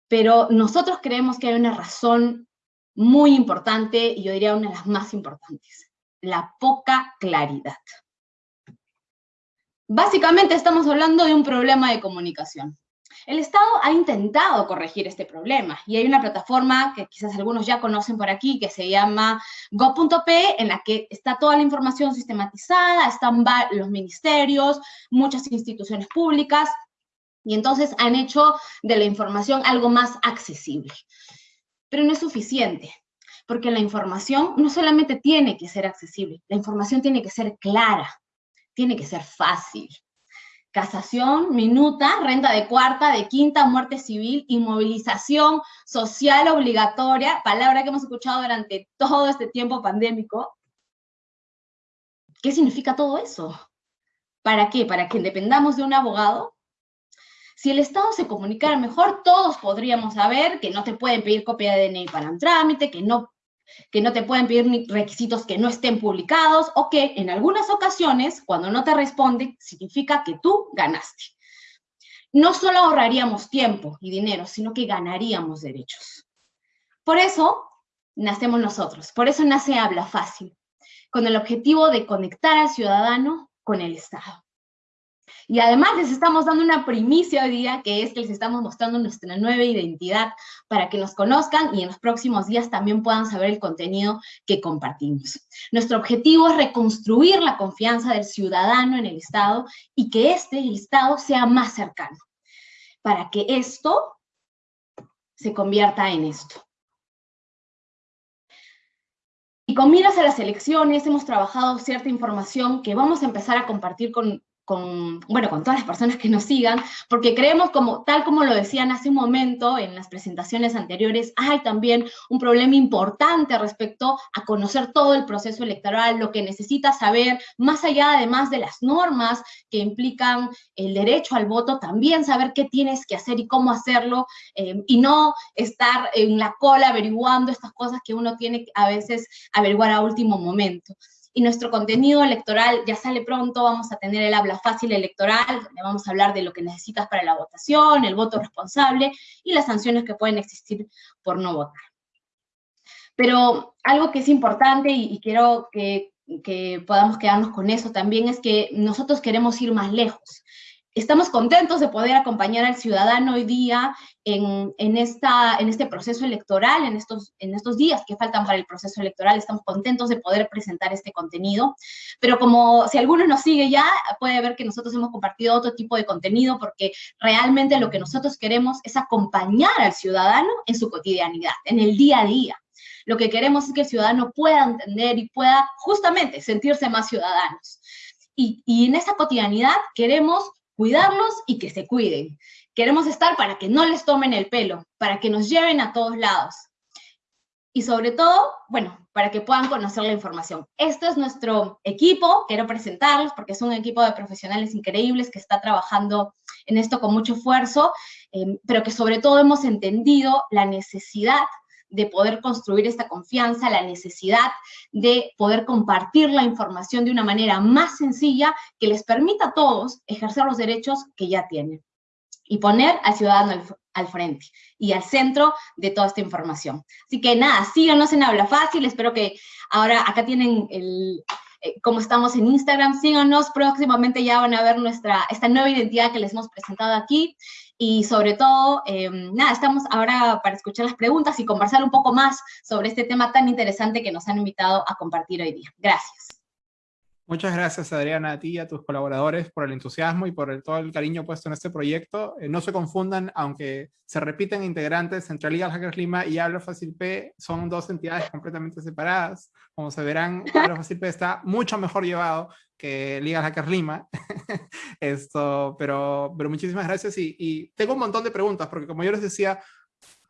pero nosotros creemos que hay una razón muy importante, y yo diría una de las más importantes, la poca claridad. Básicamente estamos hablando de un problema de comunicación. El Estado ha intentado corregir este problema y hay una plataforma que quizás algunos ya conocen por aquí que se llama go.p en la que está toda la información sistematizada, están los ministerios, muchas instituciones públicas y entonces han hecho de la información algo más accesible. Pero no es suficiente, porque la información no solamente tiene que ser accesible, la información tiene que ser clara, tiene que ser fácil casación, minuta, renta de cuarta, de quinta, muerte civil, inmovilización social obligatoria, palabra que hemos escuchado durante todo este tiempo pandémico. ¿Qué significa todo eso? ¿Para qué? ¿Para que dependamos de un abogado? Si el Estado se comunicara mejor, todos podríamos saber que no te pueden pedir copia de DNI para un trámite, que no que no te pueden pedir requisitos que no estén publicados o que en algunas ocasiones, cuando no te responde, significa que tú ganaste. No solo ahorraríamos tiempo y dinero, sino que ganaríamos derechos. Por eso nacemos nosotros, por eso nace Habla Fácil, con el objetivo de conectar al ciudadano con el Estado. Y además les estamos dando una primicia hoy día, que es que les estamos mostrando nuestra nueva identidad para que nos conozcan y en los próximos días también puedan saber el contenido que compartimos. Nuestro objetivo es reconstruir la confianza del ciudadano en el Estado y que este, Estado, sea más cercano, para que esto se convierta en esto. Y con miras a las elecciones hemos trabajado cierta información que vamos a empezar a compartir con con, bueno, con todas las personas que nos sigan, porque creemos, como, tal como lo decían hace un momento en las presentaciones anteriores, hay también un problema importante respecto a conocer todo el proceso electoral, lo que necesitas saber, más allá además de las normas que implican el derecho al voto, también saber qué tienes que hacer y cómo hacerlo, eh, y no estar en la cola averiguando estas cosas que uno tiene a veces averiguar a último momento y nuestro contenido electoral ya sale pronto, vamos a tener el habla fácil electoral, donde vamos a hablar de lo que necesitas para la votación, el voto responsable y las sanciones que pueden existir por no votar. Pero algo que es importante y, quiero que, que podamos quedarnos con eso también es que nosotros queremos ir más lejos estamos contentos de poder acompañar al ciudadano hoy día en, esta, en este proceso electoral, en estos, en estos días que faltan para el proceso electoral, estamos contentos de poder presentar este contenido, pero como si alguno nos sigue ya, puede ver que nosotros hemos compartido otro tipo de contenido porque realmente lo que nosotros queremos es acompañar al ciudadano en su cotidianidad, en el día a día. Lo que queremos es que el ciudadano pueda entender y pueda justamente sentirse más ciudadanos. Y, y en esa cotidianidad queremos cuidarlos y que se cuiden. Queremos estar para que no les tomen el pelo, para que nos lleven a todos lados. Y sobre todo, bueno, para que puedan conocer la información. Este es nuestro equipo, quiero presentarlos porque es un equipo de profesionales increíbles que está trabajando en esto con mucho esfuerzo, eh, pero que sobre todo hemos entendido la necesidad de poder construir esta confianza, la necesidad de poder compartir la información de una manera más sencilla que les permita a todos ejercer los derechos que ya tienen y poner al ciudadano al, frente y al centro de toda esta información. Así que nada, síganos en Habla Fácil, espero que ahora acá tienen el, eh, como estamos en Instagram, síganos, próximamente ya van a ver nuestra, esta nueva identidad que les hemos presentado aquí, y sobre todo, eh, nada, estamos ahora para escuchar las preguntas y conversar un poco más sobre este tema tan interesante que nos han invitado a compartir hoy día. Gracias. Muchas gracias, Adriana, a ti y a tus colaboradores por el entusiasmo y por todo el cariño puesto en este proyecto. Eh, no se confundan, aunque se repiten integrantes entre Liga Hackers Lima y Habla Fácil P, son dos entidades completamente separadas. Como se verán, Habla Fácil P está mucho mejor llevado que Liga Hackers Lima. Esto, pero, pero muchísimas gracias y, y tengo un montón de preguntas, porque como yo les decía,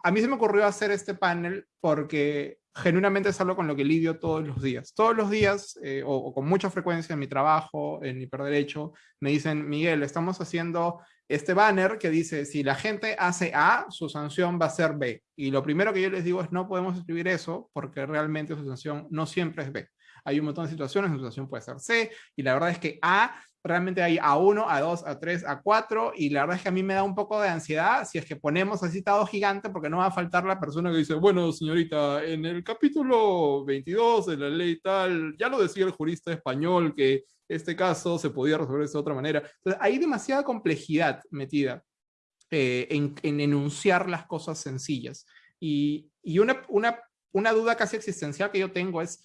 a mí se me ocurrió hacer este panel porque genuinamente es algo con lo que lidio todos los días. Todos los días, eh, o, con mucha frecuencia en mi trabajo, en hiperderecho, me dicen, Miguel, estamos haciendo este banner que dice, si la gente hace A, su sanción va a ser B. Y lo primero que yo les digo es, no podemos escribir eso, porque realmente su sanción no siempre es B. Hay un montón de situaciones, su sanción puede ser C, y la verdad es que A realmente hay A1, A2, A3, A4, y la verdad es que a mí me da un poco de ansiedad si es que ponemos así citado gigante, porque no va a faltar la persona que dice, bueno, señorita, en el capítulo 22 de la ley tal, ya lo decía el jurista español que este caso se podía resolver de otra manera. Entonces, hay demasiada complejidad metida eh, en, enunciar las cosas sencillas. Y, y una, una, una duda casi existencial que yo tengo es,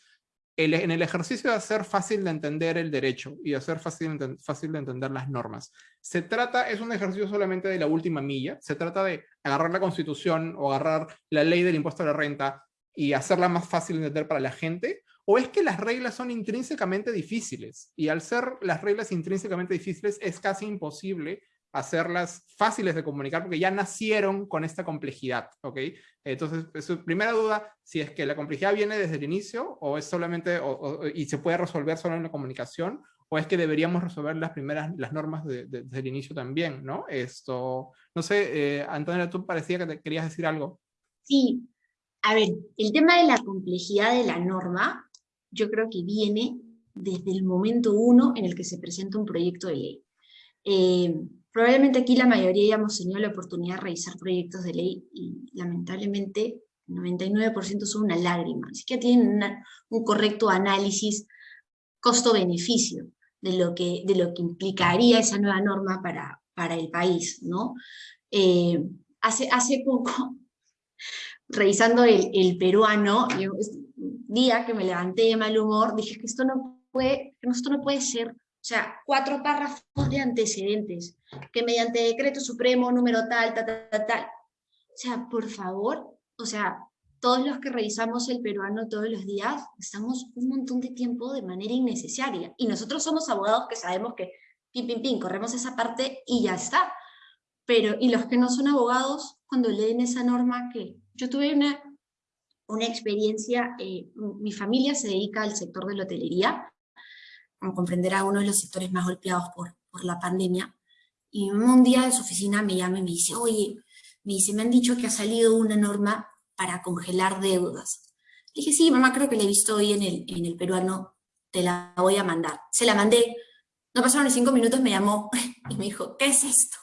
en el ejercicio de hacer fácil de entender el derecho y hacer fácil, fácil de entender las normas. Se trata, es un ejercicio solamente de la última milla, se trata de agarrar la constitución o agarrar la ley del impuesto a la renta y hacerla más fácil de entender para la gente, o es que las reglas son intrínsecamente difíciles y al ser las reglas intrínsecamente difíciles es casi imposible hacerlas fáciles de comunicar porque ya nacieron con esta complejidad, ¿ok? Entonces, su primera duda, si es que la complejidad viene desde el inicio o es solamente, y se puede resolver solo en la comunicación, o es que deberíamos resolver las primeras, las normas desde el inicio también, ¿no? Esto, no sé, eh, Antonio, tú parecía que te querías decir algo. Sí, a ver, el tema de la complejidad de la norma, yo creo que viene desde el momento uno en el que se presenta un proyecto de ley. Eh, Probablemente aquí la mayoría ya hemos tenido la oportunidad de revisar proyectos de ley y lamentablemente el 99% son una lágrima, así que tienen un correcto análisis costo-beneficio de, lo que, de lo que implicaría esa nueva norma para, para el país. ¿no? Eh, hace, hace poco, revisando el, el peruano, un día que me levanté de mal humor, dije que esto no puede, que esto no puede ser o sea, cuatro párrafos de antecedentes, que mediante decreto supremo número tal, tal, tal, tal. O sea, por favor, o sea, todos los que revisamos el peruano todos los días, estamos un montón de tiempo de manera innecesaria. Y nosotros somos abogados que sabemos que pim, pim, pim, corremos esa parte y ya está. Pero, y los que no son abogados, cuando leen esa norma, que yo tuve una, una experiencia, eh, mi familia se dedica al sector de la hotelería, como comprenderá, uno de los sectores más golpeados por, por la pandemia, y un día de su oficina me llama y me dice, oye, me dice, me han dicho que ha salido una norma para congelar deudas. Le dije, sí, mamá, creo que la he visto hoy en el, en el peruano, te la voy a mandar. Se la mandé, no pasaron ni cinco minutos, me llamó y me dijo, ¿qué es esto?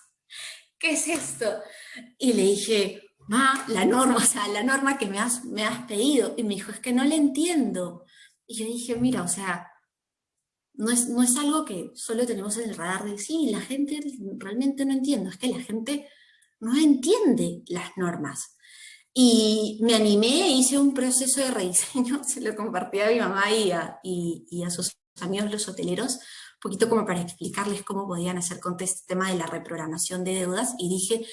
¿Qué es esto? Y le dije, ma, la norma, o sea, la norma que me has, me has pedido. Y me dijo, es que no le entiendo. Y yo dije, mira, o sea, no es, no es algo que solo tenemos en el radar de sí, la gente realmente no entiende, es que la gente no entiende las normas. Y me animé, hice un proceso de rediseño, se lo compartí a mi mamá y a, y, a sus amigos los hoteleros, un poquito como para explicarles cómo podían hacer con este tema de la reprogramación de deudas, y dije,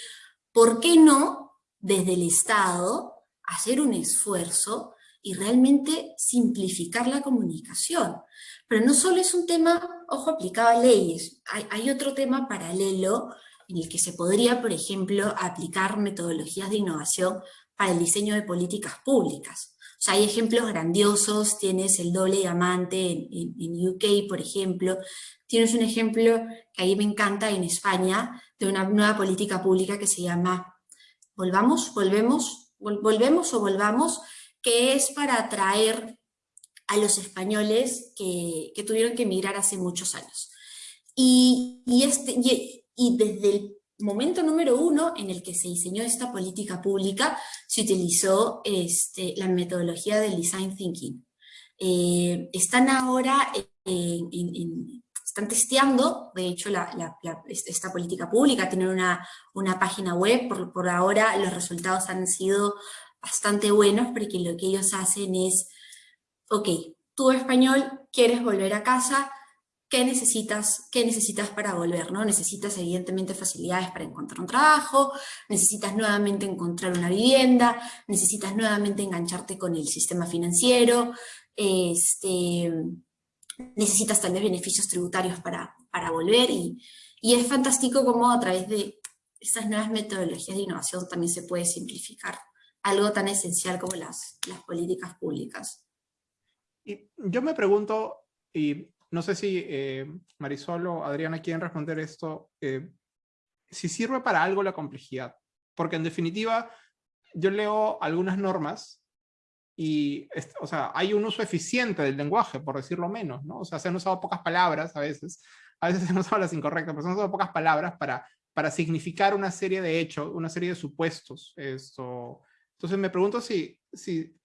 ¿por qué no desde el Estado hacer un esfuerzo y realmente simplificar la comunicación? Pero no solo es un tema, ojo, aplicado a leyes, hay, otro tema paralelo en el que se podría, por ejemplo, aplicar metodologías de innovación para el diseño de políticas públicas. O sea, hay ejemplos grandiosos, tienes el doble diamante en, UK, por ejemplo, tienes un ejemplo que ahí me encanta en España, de una nueva política pública que se llama Volvamos, Volvemos, Volvemos o Volvamos, que es para atraer a los españoles que, que tuvieron que emigrar hace muchos años. Y, y, este, y desde el momento número uno en el que se diseñó esta política pública, se utilizó este, la metodología del design thinking. Eh, están ahora, están testeando, de hecho, esta política pública, tienen una, una página web, por, por, ahora los resultados han sido bastante buenos, porque lo que ellos hacen es, ok, tú español, quieres volver a casa, qué necesitas, qué necesitas para volver, ¿no? Necesitas evidentemente facilidades para encontrar un trabajo, necesitas nuevamente encontrar una vivienda, necesitas nuevamente engancharte con el sistema financiero, este, necesitas tal vez beneficios tributarios para, para volver y, y es fantástico cómo a través de estas nuevas metodologías de innovación también se puede simplificar algo tan esencial como las, políticas públicas. Y yo me pregunto, y no sé si eh, Marisol o Adriana quieren responder esto. Eh, si sirve para algo la complejidad. Porque en definitiva, yo leo algunas normas y, o sea, hay un uso eficiente del lenguaje, por decirlo menos, ¿no? O sea, se han usado pocas palabras a veces, a veces se han usado las incorrectas, pero se han usado pocas palabras para, para significar una serie de hechos, una serie de supuestos. Esto. Entonces me pregunto si, si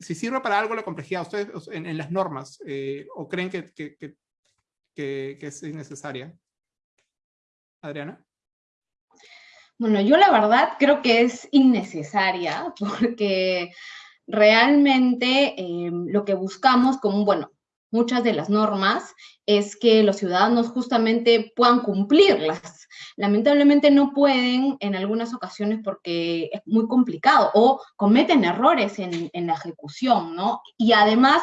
si sirve para algo la complejidad, ustedes en, las normas, eh, o creen que, es innecesaria. Adriana. Bueno, yo la verdad creo que es innecesaria porque realmente eh, lo que buscamos como, bueno, muchas de las normas es que los ciudadanos justamente puedan cumplirlas. Lamentablemente no pueden en algunas ocasiones porque es muy complicado o cometen errores en, la ejecución, ¿no? Y además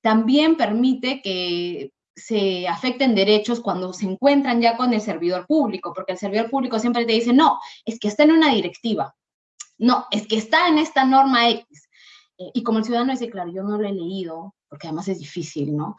también permite que se afecten derechos cuando se encuentran ya con el servidor público, porque el servidor público siempre te dice, no, es que está en una directiva, no, es que está en esta norma X. Eh, y como el ciudadano dice, claro, yo no lo he leído, porque además es difícil, ¿no?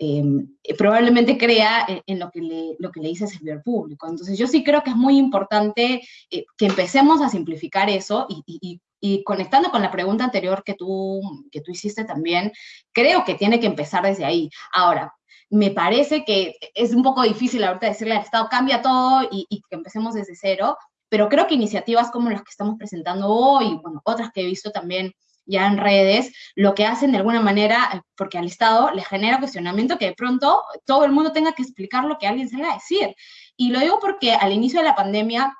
Em, probablemente crea en, lo, que le, lo que le dice el servidor público. Entonces yo sí creo que es muy importante eh, que empecemos a simplificar eso y, y, conectando con la pregunta anterior que tú, que tú hiciste también, creo que tiene que empezar desde ahí. Ahora, me parece que es un poco difícil ahorita decirle al Estado cambia todo y, y que empecemos desde cero, pero creo que iniciativas como las que estamos presentando hoy, bueno, otras que he visto también ya en redes, lo que hacen de alguna manera, porque al Estado le genera cuestionamiento que de pronto todo el mundo tenga que explicar lo que alguien salga a decir. Y lo digo porque al inicio de la pandemia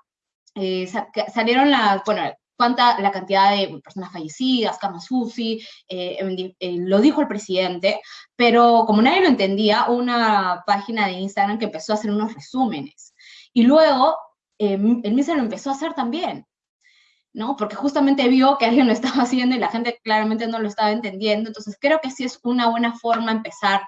eh, salieron bueno, cuánta la cantidad de personas fallecidas, camas UCI, eh, eh, lo dijo el presidente, pero como nadie lo entendía, una página de Instagram que empezó a hacer unos resúmenes. Y luego el MISA lo empezó a hacer también. ¿No? Porque justamente vio que alguien lo estaba haciendo y la gente claramente no lo estaba entendiendo. Entonces creo que sí es una buena forma empezar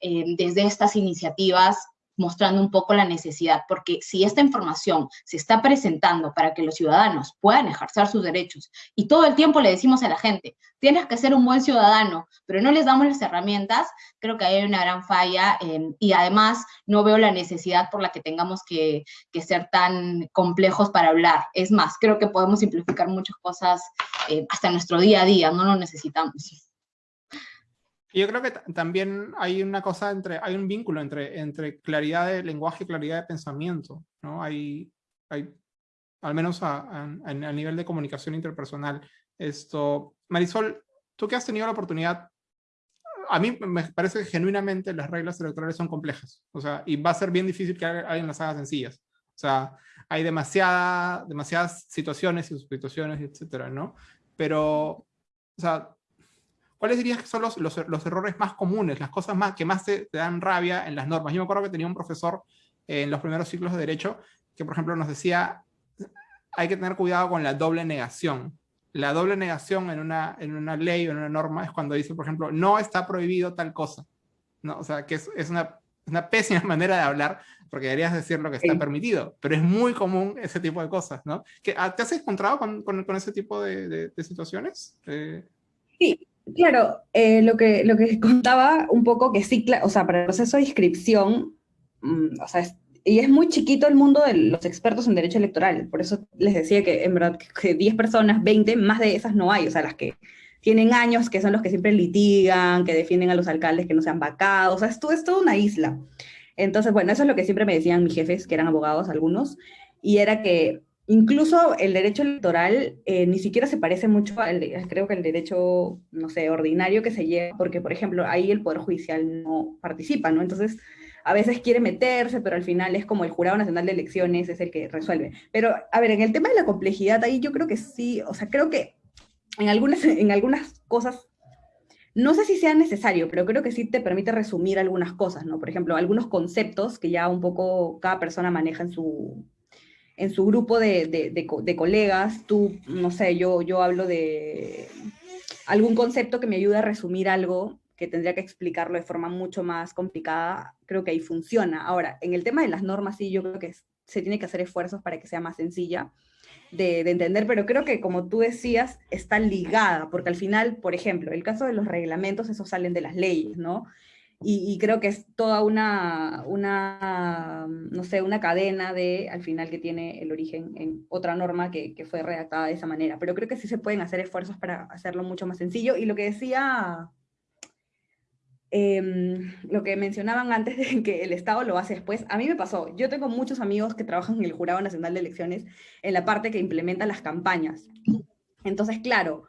eh, desde estas iniciativas mostrando un poco la necesidad, porque si esta información se está presentando para que los ciudadanos puedan ejercer sus derechos y todo el tiempo le decimos a la gente, tienes que ser un buen ciudadano, pero no les damos las herramientas, creo que hay una gran falla em, y además no veo la necesidad por la que tengamos que, ser tan complejos para hablar. Es más, creo que podemos simplificar muchas cosas eh, hasta nuestro día a día, no lo necesitamos. Yo creo que también hay una cosa entre, hay un vínculo entre, entre claridad de lenguaje y claridad de pensamiento, ¿no? Hay, hay al menos a, a, nivel de comunicación interpersonal. Esto, Marisol, tú que has tenido la oportunidad, a mí me parece que genuinamente las reglas electorales son complejas, o sea, y va a ser bien difícil que alguien las haga sencillas. O sea, hay demasiada, demasiadas situaciones y situaciones, etcétera, ¿no? Pero, o sea, ¿Cuáles dirías que son los, los, los, errores más comunes, las cosas más, que más te, dan rabia en las normas? Yo me acuerdo que tenía un profesor eh, en los primeros ciclos de Derecho que, por ejemplo, nos decía hay que tener cuidado con la doble negación. La doble negación en una, en una ley o en una norma es cuando dice, por ejemplo, no está prohibido tal cosa. ¿no? O sea, que es, es una, una, pésima manera de hablar porque deberías decir lo que está permitido, pero es muy común ese tipo de cosas, ¿no? Ah, ¿Te has encontrado con, con, con ese tipo de, de, situaciones? Eh, sí, Claro, eh, lo, que, lo que contaba un poco que sí, o sea, para el proceso de inscripción, mm, o sea, y es muy chiquito el mundo de los expertos en derecho electoral, por eso les decía que en verdad que 10 personas, 20, más de esas no hay, o sea, las que tienen años, que son los que siempre litigan, que defienden a los alcaldes que no sean vacados, o sea, esto es toda una isla. Entonces, bueno, eso es lo que siempre me decían mis jefes, que eran abogados algunos, y era que Incluso el derecho electoral eh, ni siquiera se parece mucho al, creo que el derecho, no sé, ordinario que se lleva, porque, por ejemplo, ahí el Poder Judicial no participa, ¿no? Entonces, a veces quiere meterse, pero al final es como el Jurado Nacional de Elecciones es el que resuelve. Pero, a ver, en el tema de la complejidad, ahí yo creo que sí, o sea, creo que en algunas, en algunas cosas, no sé si sea necesario, pero creo que sí te permite resumir algunas cosas, ¿no? Por ejemplo, algunos conceptos que ya un poco cada persona maneja en su, en su grupo de, de, colegas, tú, no sé, yo, yo hablo de algún concepto que me ayude a resumir algo que tendría que explicarlo de forma mucho más complicada, creo que ahí funciona. Ahora, en el tema de las normas, sí, yo creo que se tiene que hacer esfuerzos para que sea más sencilla de, de, entender, pero creo que como tú decías, está ligada, porque al final, por ejemplo, el caso de los reglamentos, esos salen de las leyes, ¿no? Y, creo que es toda una, una, no sé, una cadena de, al final, que tiene el origen en otra norma que, que, fue redactada de esa manera. Pero creo que sí se pueden hacer esfuerzos para hacerlo mucho más sencillo. Y lo que decía, em, lo que mencionaban antes de que el Estado lo hace después, a mí me pasó. Yo tengo muchos amigos que trabajan en el Jurado Nacional de Elecciones en la parte que implementa las campañas. Entonces, claro,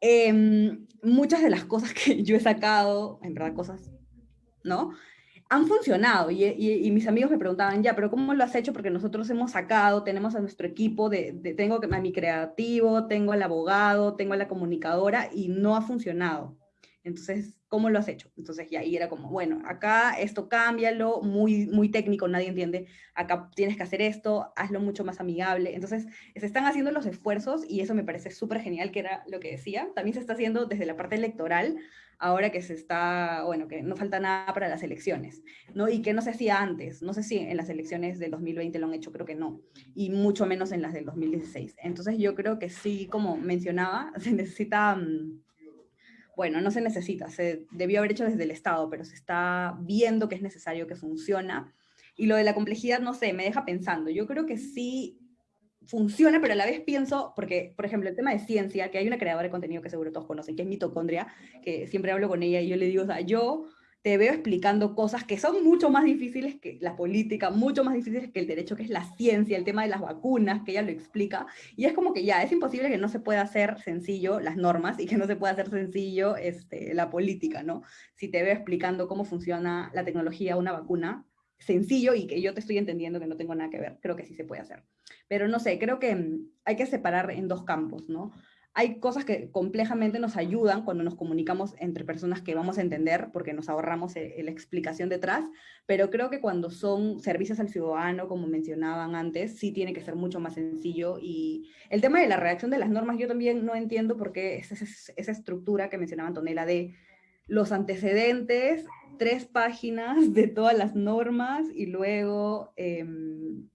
em, muchas de las cosas que yo he sacado, en verdad cosas ¿no? Han funcionado y, mis amigos me preguntaban, ya, pero ¿cómo lo has hecho? Porque nosotros hemos sacado, tenemos a nuestro equipo, de, tengo a mi creativo, tengo al abogado, tengo a la comunicadora y no ha funcionado. Entonces, ¿cómo lo has hecho? Entonces, ya ahí era como, bueno, acá esto cámbialo, muy, muy técnico, nadie entiende, acá tienes que hacer esto, hazlo mucho más amigable. Entonces, se están haciendo los esfuerzos y eso me parece súper genial, que era lo que decía. También se está haciendo desde la parte electoral, ahora que se está, bueno, que no falta nada para las elecciones, ¿no? Y que no se hacía antes, no sé si en las elecciones del 2020 lo han hecho, creo que no, y mucho menos en las del 2016. Entonces yo creo que sí, como mencionaba, se necesita, mm, bueno, no se necesita, se debió haber hecho desde el Estado, pero se está viendo que es necesario, que funciona. Y lo de la complejidad, no sé, me deja pensando. Yo creo que sí funciona, pero a la vez pienso, porque, por ejemplo, el tema de ciencia, que hay una creadora de contenido que seguro todos conocen, que es mitocondria, que siempre hablo con ella y yo le digo, o sea, yo te veo explicando cosas que son mucho más difíciles que la política, mucho más difíciles que el derecho, que es la ciencia, el tema de las vacunas, que ella lo explica, y es como que ya, es imposible que no se pueda hacer sencillo las normas y que no se pueda hacer sencillo este, la política, ¿no? Si te veo explicando cómo funciona la tecnología, una vacuna, sencillo y que yo te estoy entendiendo que no tengo nada que ver, creo que sí se puede hacer. Pero no sé, creo que mm, hay que separar en dos campos, ¿no? Hay cosas que complejamente nos ayudan cuando nos comunicamos entre personas que vamos a entender porque nos ahorramos eh, la explicación detrás, pero creo que cuando son servicios al ciudadano, como mencionaban antes, sí tiene que ser mucho más sencillo. Y el tema de la redacción de las normas, yo también no entiendo por qué esa, estructura que mencionaba Antonella de los antecedentes, tres páginas de todas las normas y luego, em,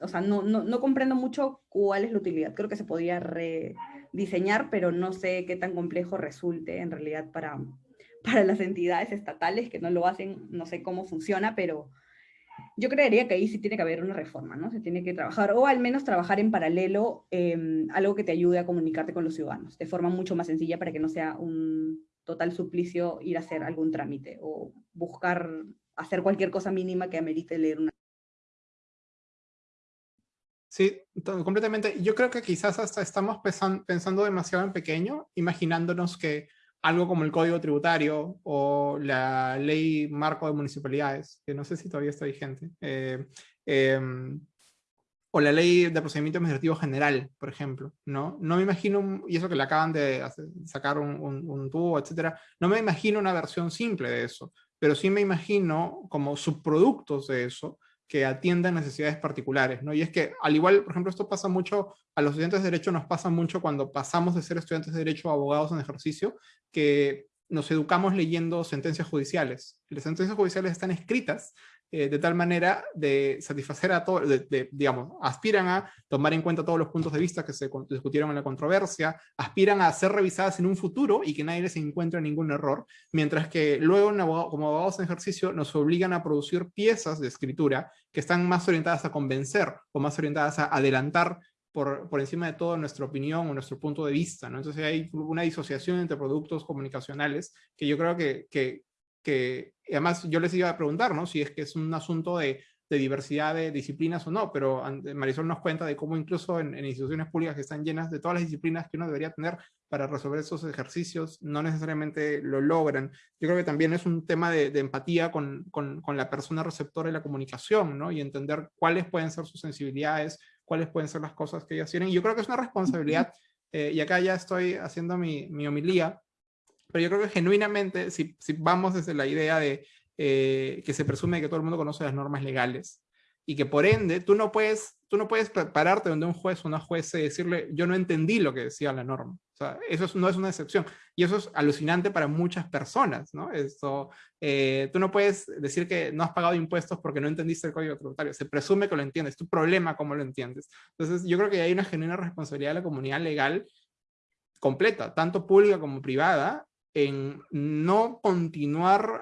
o sea, no, no, no, comprendo mucho cuál es la utilidad. Creo que se podría rediseñar, pero no sé qué tan complejo resulte en realidad para, para las entidades estatales que no lo hacen, no sé cómo funciona, pero yo creería que ahí sí tiene que haber una reforma, ¿no? Se tiene que trabajar, o al menos trabajar en paralelo em, algo que te ayude a comunicarte con los ciudadanos, de forma mucho más sencilla para que no sea un total suplicio ir a hacer algún trámite o buscar hacer cualquier cosa mínima que amerite leer una. Sí, completamente. Yo creo que quizás hasta estamos pensando demasiado en pequeño, imaginándonos que algo como el Código Tributario o la Ley Marco de Municipalidades, que no sé si todavía está vigente, eh, em, o la Ley de Procedimiento Administrativo General, por ejemplo, ¿no? No me imagino, y eso que le acaban de sacar un, un, un tubo, etcétera, no me imagino una versión simple de eso, pero sí me imagino como subproductos de eso, que atiendan necesidades particulares, ¿no? Y es que, al igual, por ejemplo, esto pasa mucho, a los estudiantes de Derecho nos pasa mucho cuando pasamos de ser estudiantes de Derecho a abogados en ejercicio, que nos educamos leyendo sentencias judiciales. Las sentencias judiciales están escritas eh, de tal manera de satisfacer a todos, digamos, aspiran a tomar en cuenta todos los puntos de vista que se discutieron en la controversia, aspiran a ser revisadas en un futuro y que nadie les encuentre ningún error, mientras que luego como abogados en ejercicio nos obligan a producir piezas de escritura que están más orientadas a convencer o más orientadas a adelantar por, por, encima de todo nuestra opinión o nuestro punto de vista, ¿no? Entonces hay una disociación entre productos comunicacionales que yo creo que, que, que además yo les iba a preguntar, ¿no? Si es que es un asunto de, de diversidad de disciplinas o no, pero Marisol nos cuenta de cómo incluso en, en, instituciones públicas que están llenas de todas las disciplinas que uno debería tener para resolver esos ejercicios, no necesariamente lo logran. Yo creo que también es un tema de, de empatía con, con, con, la persona receptora de la comunicación, ¿no? Y entender cuáles pueden ser sus sensibilidades, cuáles pueden ser las cosas que ellas tienen. Yo creo que es una responsabilidad, eh, y acá ya estoy haciendo mi, mi homilía, pero yo creo que genuinamente, si, si vamos desde la idea de eh, que se presume que todo el mundo conoce las normas legales, y que por ende tú no puedes, tú no puedes pararte donde un juez o una juez y decirle yo no entendí lo que decía la norma. O sea, eso no es una excepción. Y eso es alucinante para muchas personas, ¿no? Esto, eh, tú no puedes decir que no has pagado impuestos porque no entendiste el código tributario. Se presume que lo entiendes. Tu problema cómo lo entiendes. Entonces yo creo que hay una genuina responsabilidad de la comunidad legal completa, tanto pública como privada, en no continuar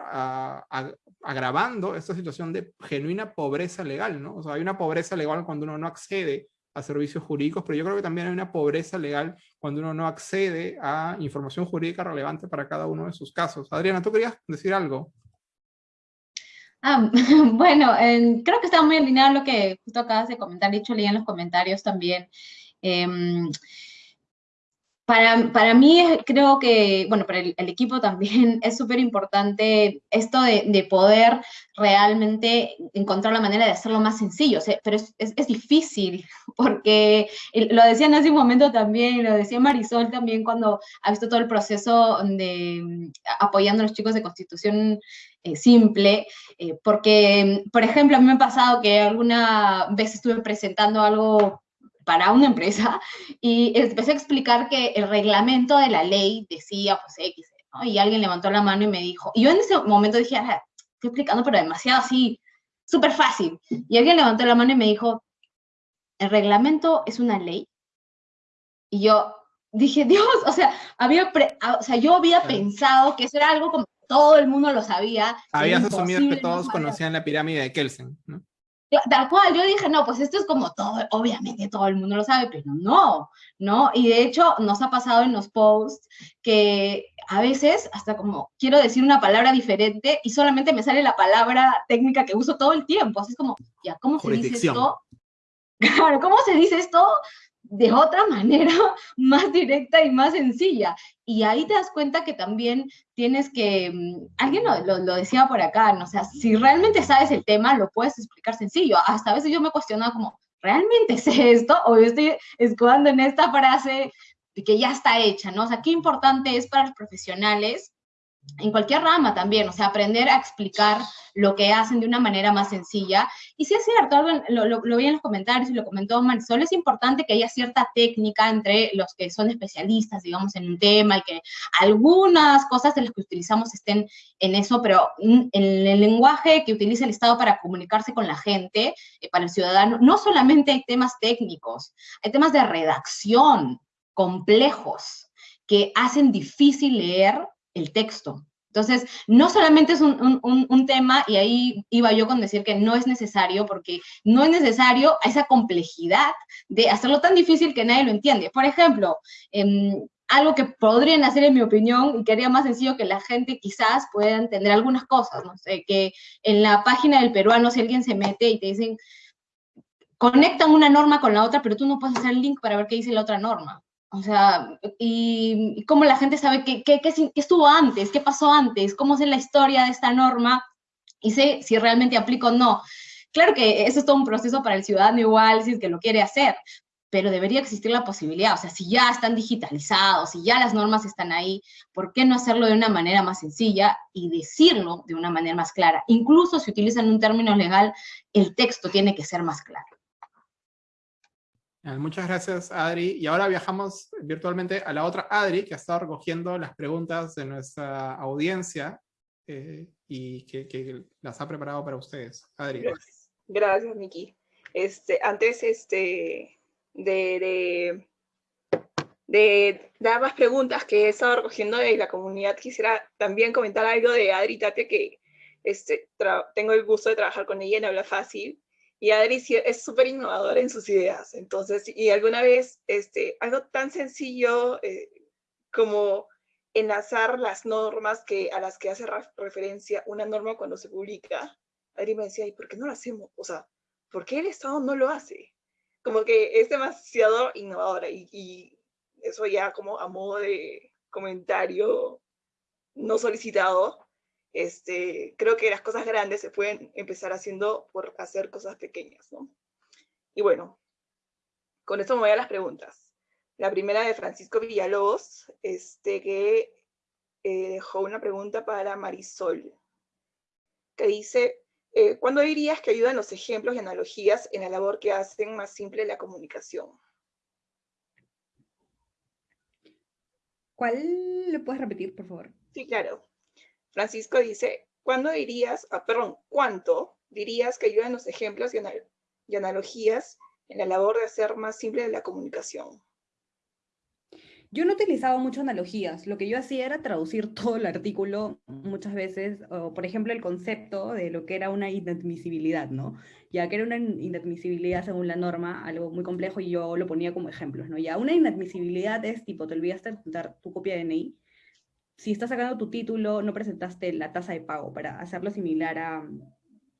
agravando esta situación de genuina pobreza legal, ¿no? O sea, hay una pobreza legal cuando uno no accede a servicios jurídicos, pero yo creo que también hay una pobreza legal cuando uno no accede a información jurídica relevante para cada uno de sus casos. Adriana, ¿tú querías decir algo? Ah, bueno, creo que está muy alineado lo que justo acabas de comentar, dicho leí en los comentarios también. Eh, para, para, mí creo que, bueno, para el, equipo también es súper importante esto de, de, poder realmente encontrar la manera de hacerlo más sencillo, pero es, es, difícil, porque lo decían hace un momento también, lo decía Marisol también cuando ha visto todo el proceso de apoyando a los chicos de Constitución eh, simple, eh, porque, por ejemplo, a mí me ha pasado que alguna vez estuve presentando algo para una empresa y empecé a explicar que el reglamento de la ley decía, pues, X, ¿no? Y alguien levantó la mano y me dijo, y yo en ese momento dije, ah, estoy explicando, pero demasiado así, súper fácil. Y alguien levantó la mano y me dijo, el reglamento es una ley. Y yo dije, Dios, o sea, había o sea yo había pensado que eso era algo como todo el mundo lo sabía. Habías asumido que todos conocían la pirámide de Kelsen, ¿no? Tal cual, yo dije, no, pues esto es como todo, obviamente todo el mundo lo sabe, pero no, ¿no? Y de hecho nos ha pasado en los posts que a veces hasta como quiero decir una palabra diferente y solamente me sale la palabra técnica que uso todo el tiempo, así es como, ya, ¿cómo se dice esto? Claro, ¿cómo se dice esto? De otra manera más directa y más sencilla. Y ahí te das cuenta que también tienes que, mm, alguien lo, lo, decía por acá, ¿no? o sea, si realmente sabes el tema, lo puedes explicar sencillo. Hasta a veces yo me cuestionaba como, ¿realmente sé esto? O yo estoy escudando en esta frase que ya está hecha, ¿no? O sea, qué importante es para los profesionales en cualquier rama también, o sea, aprender a explicar lo que hacen de una manera más sencilla. Y sí es cierto, lo, lo, vi en los comentarios y lo comentó Marisol, es importante que haya cierta técnica entre los que son especialistas, digamos, en un tema y que algunas cosas de las que utilizamos estén en eso, pero en el lenguaje que utiliza el Estado para comunicarse con la gente, eh, para el ciudadano, no solamente hay temas técnicos, hay temas de redacción complejos que hacen difícil leer el texto. Entonces, no solamente es un, tema, y ahí iba yo con decir que no es necesario, porque no es necesario esa complejidad de hacerlo tan difícil que nadie lo entiende. Por ejemplo, em, algo que podrían hacer en mi opinión, y que haría más sencillo que la gente quizás pueda entender algunas cosas, no sé, que en la página del peruano si alguien se mete y te dicen, conectan una norma con la otra, pero tú no puedes hacer el link para ver qué dice la otra norma. O sea, y, cómo la gente sabe qué, qué, qué, estuvo antes, qué pasó antes, cómo es la historia de esta norma y sé si realmente aplico o no. Claro que eso es todo un proceso para el ciudadano igual, si es que lo quiere hacer, pero debería existir la posibilidad, o sea, si ya están digitalizados, si ya las normas están ahí, ¿por qué no hacerlo de una manera más sencilla y decirlo de una manera más clara? Incluso si utilizan un término legal, el texto tiene que ser más claro. Muchas gracias, Adri. Y ahora viajamos virtualmente a la otra Adri, que ha estado recogiendo las preguntas de nuestra audiencia eh, y que, las ha preparado para ustedes. Adri. Gracias, Miki. Este, antes este, de, de, dar más preguntas que he estado recogiendo de la comunidad, quisiera también comentar algo de Adri Tapia, que este, tengo el gusto de trabajar con ella en Habla Fácil, y Adri es súper innovadora en sus ideas. Entonces, y alguna vez, este, algo tan sencillo eh, como enlazar las normas que, a las que hace referencia una norma cuando se publica, Adri me decía, ¿y por qué no lo hacemos? O sea, ¿por qué el Estado no lo hace? Como que es demasiado innovadora y, y eso ya como a modo de comentario no solicitado, este, creo que las cosas grandes se pueden empezar haciendo por hacer cosas pequeñas, ¿no? Y bueno, con esto me voy a las preguntas. La primera de Francisco Villalobos, este, que eh, dejó una pregunta para Marisol, que dice, eh, ¿cuándo dirías que ayudan los ejemplos y analogías en la labor que hacen más simple la comunicación? ¿Cuál le puedes repetir, por favor? Sí, claro. Francisco dice, ¿cuándo dirías, ah, perdón, cuánto dirías que ayudan los ejemplos y, analogías en la labor de hacer más simple la comunicación? Yo no utilizaba mucho analogías, lo que yo hacía era traducir todo el artículo muchas veces, o por ejemplo el concepto de lo que era una inadmisibilidad, ¿no? Ya que era una inadmisibilidad según la norma, algo muy complejo y yo lo ponía como ejemplos, ¿no? Ya una inadmisibilidad es tipo, te olvidaste de dar tu copia de DNI, si estás sacando tu título, no presentaste la tasa de pago para hacerlo similar a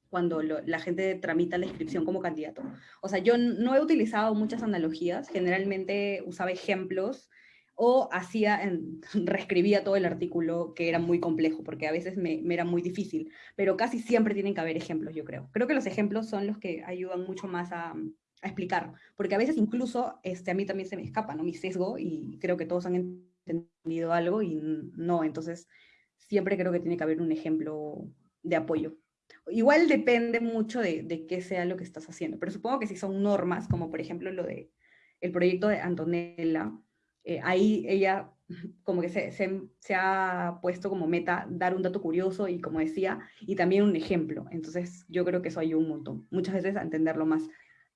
cuando la gente tramita la inscripción como candidato. O sea, yo no he utilizado muchas analogías, generalmente usaba ejemplos o hacía, en, reescribía todo el artículo que era muy complejo, porque a veces me, me, era muy difícil, pero casi siempre tienen que haber ejemplos, yo creo. Creo que los ejemplos son los que ayudan mucho más a, a explicar, porque a veces incluso este, a mí también se me escapa, ¿no? Mi sesgo, y creo que todos han entendido algo y no, entonces siempre creo que tiene que haber un ejemplo de apoyo. Igual depende mucho de, de qué sea lo que estás haciendo, pero supongo que si son normas, como por ejemplo lo de el proyecto de Antonella, eh, ahí ella como que se, se, se, ha puesto como meta dar un dato curioso y como decía, y también un ejemplo. Entonces yo creo que eso ayuda un montón. Muchas veces a entenderlo más,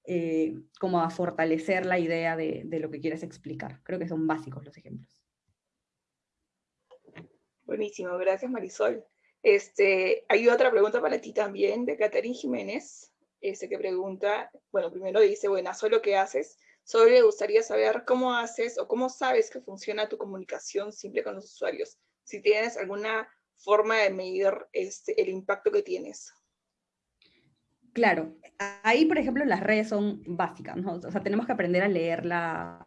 eh, como a fortalecer la idea de, de, lo que quieres explicar. Creo que son básicos los ejemplos. Buenísimo, gracias Marisol. Este, hay otra pregunta para ti también, de Catherine Jiménez, este, que pregunta, bueno, primero dice, bueno, solo qué haces, solo le gustaría saber cómo haces o cómo sabes que funciona tu comunicación simple con los usuarios, si tienes alguna forma de medir este, el impacto que tienes. Claro, ahí por ejemplo las redes son básicas, ¿no? o sea, tenemos que aprender a leer la,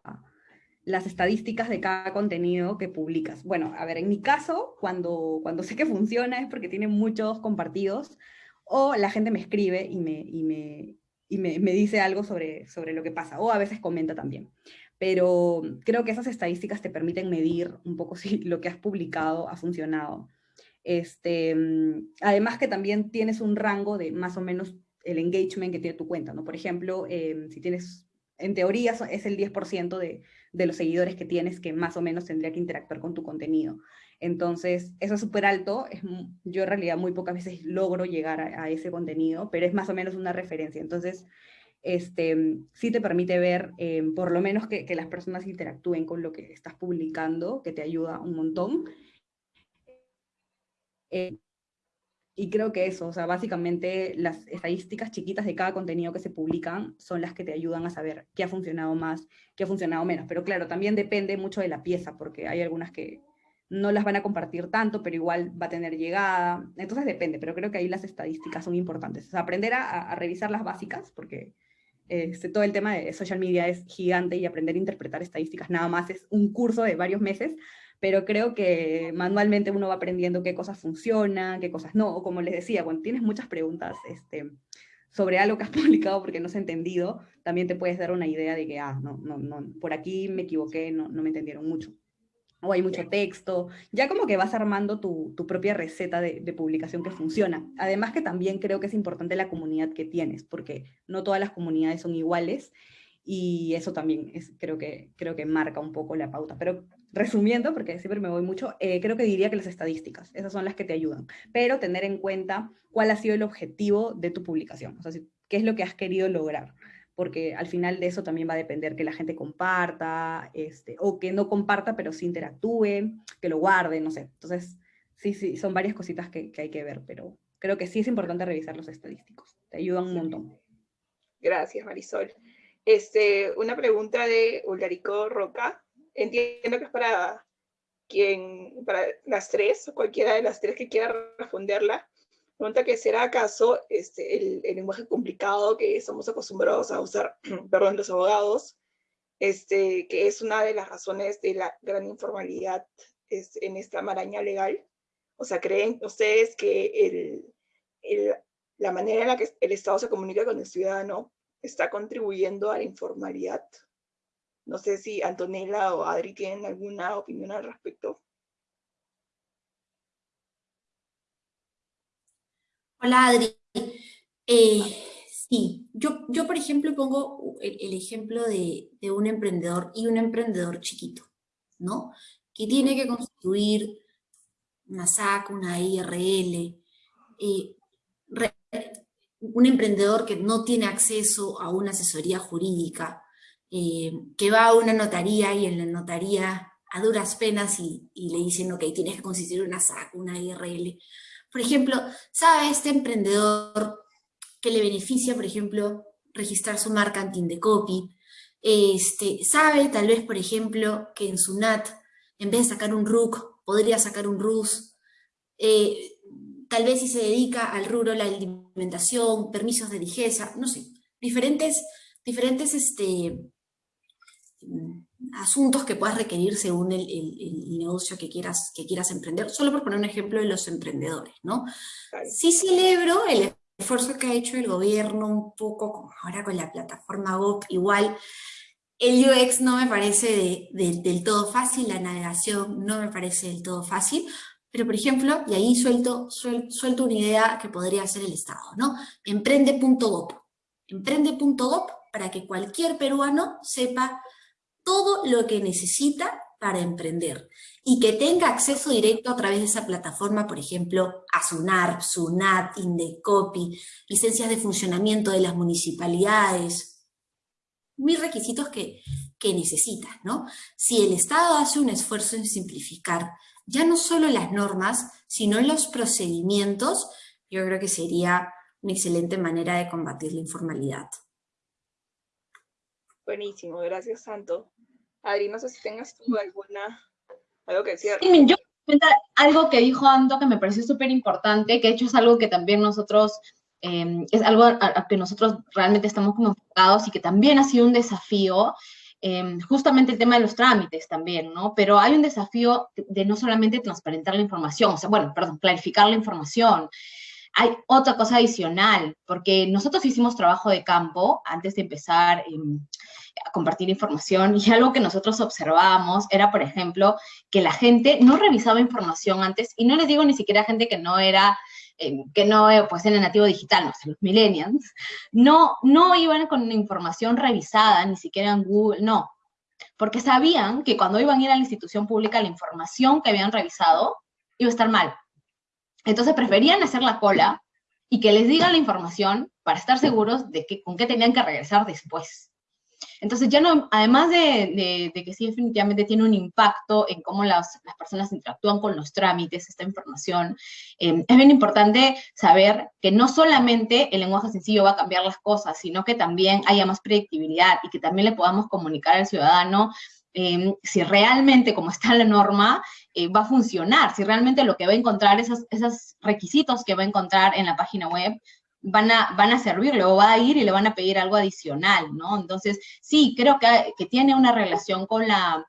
las estadísticas de cada contenido que publicas. Bueno, a ver, en mi caso, cuando, cuando sé que funciona es porque tiene muchos compartidos o la gente me escribe y me, y me, y me, me dice algo sobre, sobre lo que pasa, o a veces comenta también. Pero creo que esas estadísticas te permiten medir un poco si lo que has publicado ha funcionado. Este, además que también tienes un rango de más o menos el engagement que tiene tu cuenta, ¿no? Por ejemplo, em, si tienes, en teoría es el 10% de, de los seguidores que tienes que más o menos tendría que interactuar con tu contenido. Entonces, eso es súper alto, es, yo en realidad muy pocas veces logro llegar a, ese contenido, pero es más o menos una referencia. Entonces, este, sí te permite ver eh, por lo menos que, que, las personas interactúen con lo que estás publicando, que te ayuda un montón. Eh, y creo que eso, o sea, básicamente las estadísticas chiquitas de cada contenido que se publican son las que te ayudan a saber qué ha funcionado más, qué ha funcionado menos. Pero claro, también depende mucho de la pieza, porque hay algunas que no las van a compartir tanto, pero igual va a tener llegada. Entonces depende, pero creo que ahí las estadísticas son importantes. O sea, aprender a, revisar las básicas, porque este, todo el tema de social media es gigante y aprender a interpretar estadísticas nada más es un curso de varios meses, pero creo que manualmente uno va aprendiendo qué cosas funcionan, qué cosas no, o como les decía, cuando tienes muchas preguntas este, sobre algo que has publicado porque no has entendido, también te puedes dar una idea de que, ah, no, no, no, por aquí me equivoqué, no, no me entendieron mucho o hay mucho texto, ya como que vas armando tu, propia receta de, publicación que funciona. Además que también creo que es importante la comunidad que tienes, porque no todas las comunidades son iguales, y eso también es, creo, que, creo que marca un poco la pauta. Pero resumiendo, porque siempre me voy mucho, eh, creo que diría que las estadísticas, esas son las que te ayudan, pero tener en cuenta cuál ha sido el objetivo de tu publicación, o sea, qué es lo que has querido lograr porque al final de eso también va a depender que la gente comparta, este, o que no comparta, pero sí interactúe, que lo guarde, no sé. Entonces, sí, sí, son varias cositas que, hay que ver, pero creo que sí es importante revisar los estadísticos. Te ayudan un montón. Gracias, Marisol. Este, una pregunta de Ularico Roca. Entiendo que es para quien, para las tres, cualquiera de las tres que quiera responderla. Pregunta que será acaso este, el, lenguaje complicado que estamos acostumbrados a usar, perdón, los abogados, este, que es una de las razones de la gran informalidad este, en esta maraña legal. O sea, ¿creen ustedes que el, la manera en la que el Estado se comunica con el ciudadano está contribuyendo a la informalidad? No sé si Antonella o Adri tienen alguna opinión al respecto. Hola Adri. Eh, sí, yo, yo por ejemplo pongo el, ejemplo de, un emprendedor y un emprendedor chiquito, ¿no? Que tiene que construir una SAC, una IRL, eh, un emprendedor que no tiene acceso a una asesoría jurídica, eh, que va a una notaría y en la notaría a duras penas y, y le dicen, ok, tienes que constituir una SAC, una IRL. Por ejemplo, ¿sabe este emprendedor que le beneficia, por ejemplo, registrar su marca anti-indecopy? Este, ¿Sabe tal vez, por ejemplo, que en su NAT, en vez de sacar un RUC, podría sacar un RUS? Eh, tal vez si se dedica al rubro la alimentación, permisos de ligeza, no sé, diferentes, diferentes este, asuntos que puedas requerir según el, negocio que quieras, que quieras emprender, solo por poner un ejemplo de los emprendedores, ¿no? Sí celebro el esfuerzo que ha hecho el gobierno un poco, como ahora con la plataforma GOP, igual el UX no me parece del todo fácil, la navegación no me parece del todo fácil, pero por ejemplo, y ahí suelto, suelto una idea que podría ser el Estado, ¿no? Emprende.gov. Emprende.gov para que cualquier peruano sepa todo lo que necesita para emprender y que tenga acceso directo a través de esa plataforma, por ejemplo, a SUNAR, SUNAT, INDECOPI, licencias de funcionamiento de las municipalidades, mis requisitos que, que necesitas, ¿no? Si el Estado hace un esfuerzo en simplificar ya no solo las normas, sino los procedimientos, yo creo que sería una excelente manera de combatir la informalidad. Buenísimo, gracias Santo. Adri, no sé si tengas tú alguna, algo que decir. Sí, yo algo que dijo Anto que me pareció súper importante, que de hecho es algo que también nosotros, em, es algo a, que nosotros realmente estamos como enfocados y que también ha sido un desafío, em, justamente el tema de los trámites también, ¿no? Pero hay un desafío de no solamente transparentar la información, o sea, bueno, perdón, clarificar la información, hay otra cosa adicional, porque nosotros hicimos trabajo de campo antes de empezar compartir información y algo que nosotros observábamos era, por ejemplo, que la gente no revisaba información antes, y no les digo ni siquiera gente que no era eh, que no pues era nativo digital, no los millennials, no, no iban con información revisada, ni siquiera en Google, no, porque sabían que cuando iban a ir a la institución pública, la información que habían revisado iba a estar mal. Entonces preferían hacer la cola y que les digan la información para estar seguros de que, con qué tenían que regresar después. Entonces ya no, además de, que sí definitivamente tiene un impacto en cómo las, personas interactúan con los trámites, esta información, eh, es bien importante saber que no solamente el lenguaje sencillo va a cambiar las cosas, sino que también haya más predictibilidad y que también le podamos comunicar al ciudadano eh, si realmente, como está la norma, eh, va a funcionar, si realmente lo que va a encontrar, esos requisitos que va a encontrar en la página web, van a, van a servirle o va a ir y le van a pedir algo adicional, ¿no? Entonces, sí, creo que, que tiene una relación con la,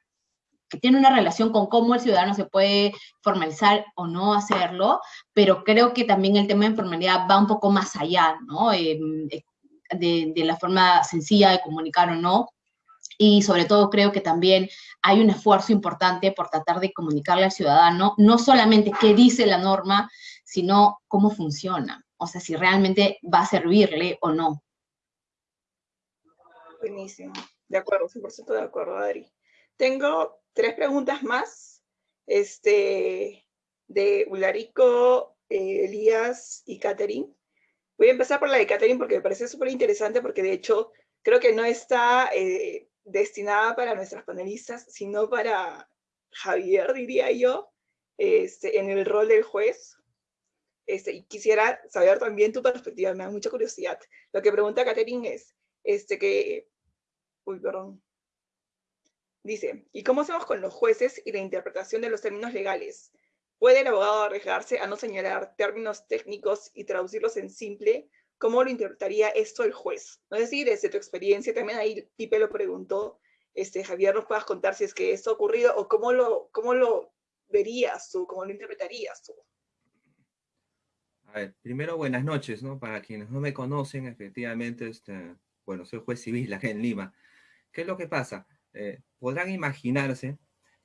que tiene una relación con cómo el ciudadano se puede formalizar o no hacerlo, pero creo que también el tema de informalidad va un poco más allá, ¿no? Em, eh, de, de, la forma sencilla de comunicar o no. Y sobre todo creo que también hay un esfuerzo importante por tratar de comunicarle al ciudadano no solamente qué dice la norma, sino cómo funciona o sea, si realmente va a servirle o no. Buenísimo, de acuerdo, 100% de acuerdo, Adri. Tengo tres preguntas más, este, de Ularico, eh, Elías y Catherine. Voy a empezar por la de Catherine porque me parece súper interesante porque de hecho creo que no está eh, destinada para nuestras panelistas, sino para Javier, diría yo, este, en el rol del juez, este, y quisiera saber también tu perspectiva, me da mucha curiosidad. Lo que pregunta Catherine es, este, que, uy, perdón, dice, ¿y cómo hacemos con los jueces y la interpretación de los términos legales? ¿Puede el abogado arriesgarse a no señalar términos técnicos y traducirlos en simple? ¿Cómo lo interpretaría esto el juez? No sé si desde tu experiencia, también ahí Pipe lo preguntó, este, Javier, nos puedas contar si es que esto ha ocurrido o cómo lo, cómo lo verías tú, cómo lo interpretarías tú. A ver, primero buenas noches, ¿no? Para quienes no me conocen, efectivamente, este, bueno, soy juez civil acá en Lima. ¿Qué es lo que pasa? Eh, podrán imaginarse